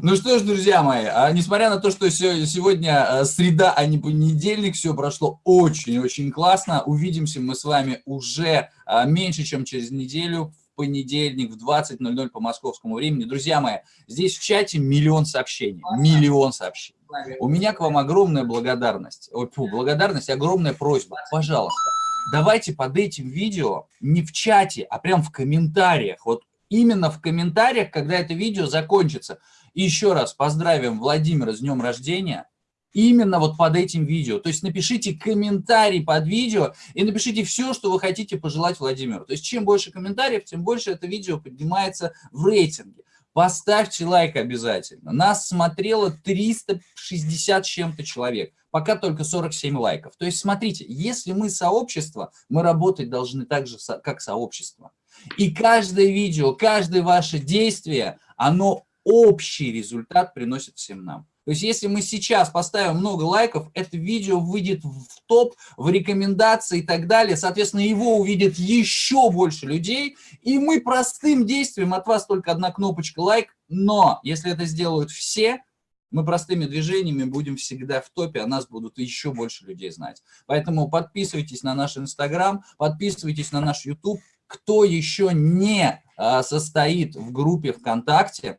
Speaker 3: Ну что ж, друзья мои, а несмотря на то, что сегодня э, среда, а не понедельник, все прошло очень-очень классно. Увидимся мы с вами уже а, меньше, чем через неделю понедельник в 20.00 по московскому времени. Друзья мои, здесь в чате миллион сообщений, миллион сообщений. У меня к вам огромная благодарность, ой, фу, благодарность, огромная просьба. Пожалуйста, давайте под этим видео не в чате, а прям в комментариях, вот именно в комментариях, когда это видео закончится. И еще раз поздравим Владимира с днем рождения, именно вот под этим видео. То есть напишите комментарий под видео и напишите все, что вы хотите пожелать Владимиру. То есть чем больше комментариев, тем больше это видео поднимается в рейтинге. Поставьте лайк обязательно. Нас смотрело 360 с чем-то человек. Пока только 47 лайков. То есть смотрите, если мы сообщество, мы работать должны так же, как сообщество. И каждое видео, каждое ваше действие, оно общий результат приносит всем нам. То есть если мы сейчас поставим много лайков, это видео выйдет в топ, в рекомендации и так далее. Соответственно, его увидит еще больше людей. И мы простым действием, от вас только одна кнопочка лайк, но если это сделают все, мы простыми движениями будем всегда в топе, а нас будут еще больше людей знать. Поэтому подписывайтесь на наш Инстаграм, подписывайтесь на наш YouTube. Кто еще не а, состоит в группе ВКонтакте,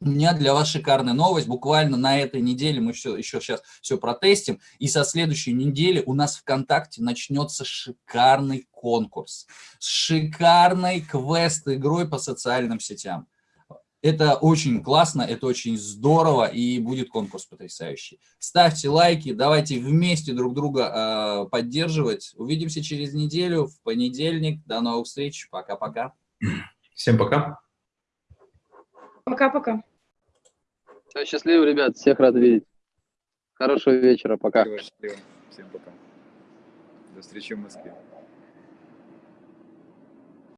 Speaker 3: у меня для вас шикарная новость. Буквально на этой неделе мы еще, еще сейчас все протестим. И со следующей недели у нас ВКонтакте начнется шикарный конкурс. С шикарной квест-игрой по социальным сетям. Это очень классно, это очень здорово, и будет конкурс потрясающий. Ставьте лайки, давайте вместе друг друга э, поддерживать. Увидимся через неделю, в понедельник. До новых встреч. Пока-пока.
Speaker 2: Всем пока.
Speaker 5: Пока-пока.
Speaker 6: Счастливо, ребят. Всех рад видеть. Хорошего вечера. Пока.
Speaker 9: Счастливо. Всем пока. До встречи в Москве.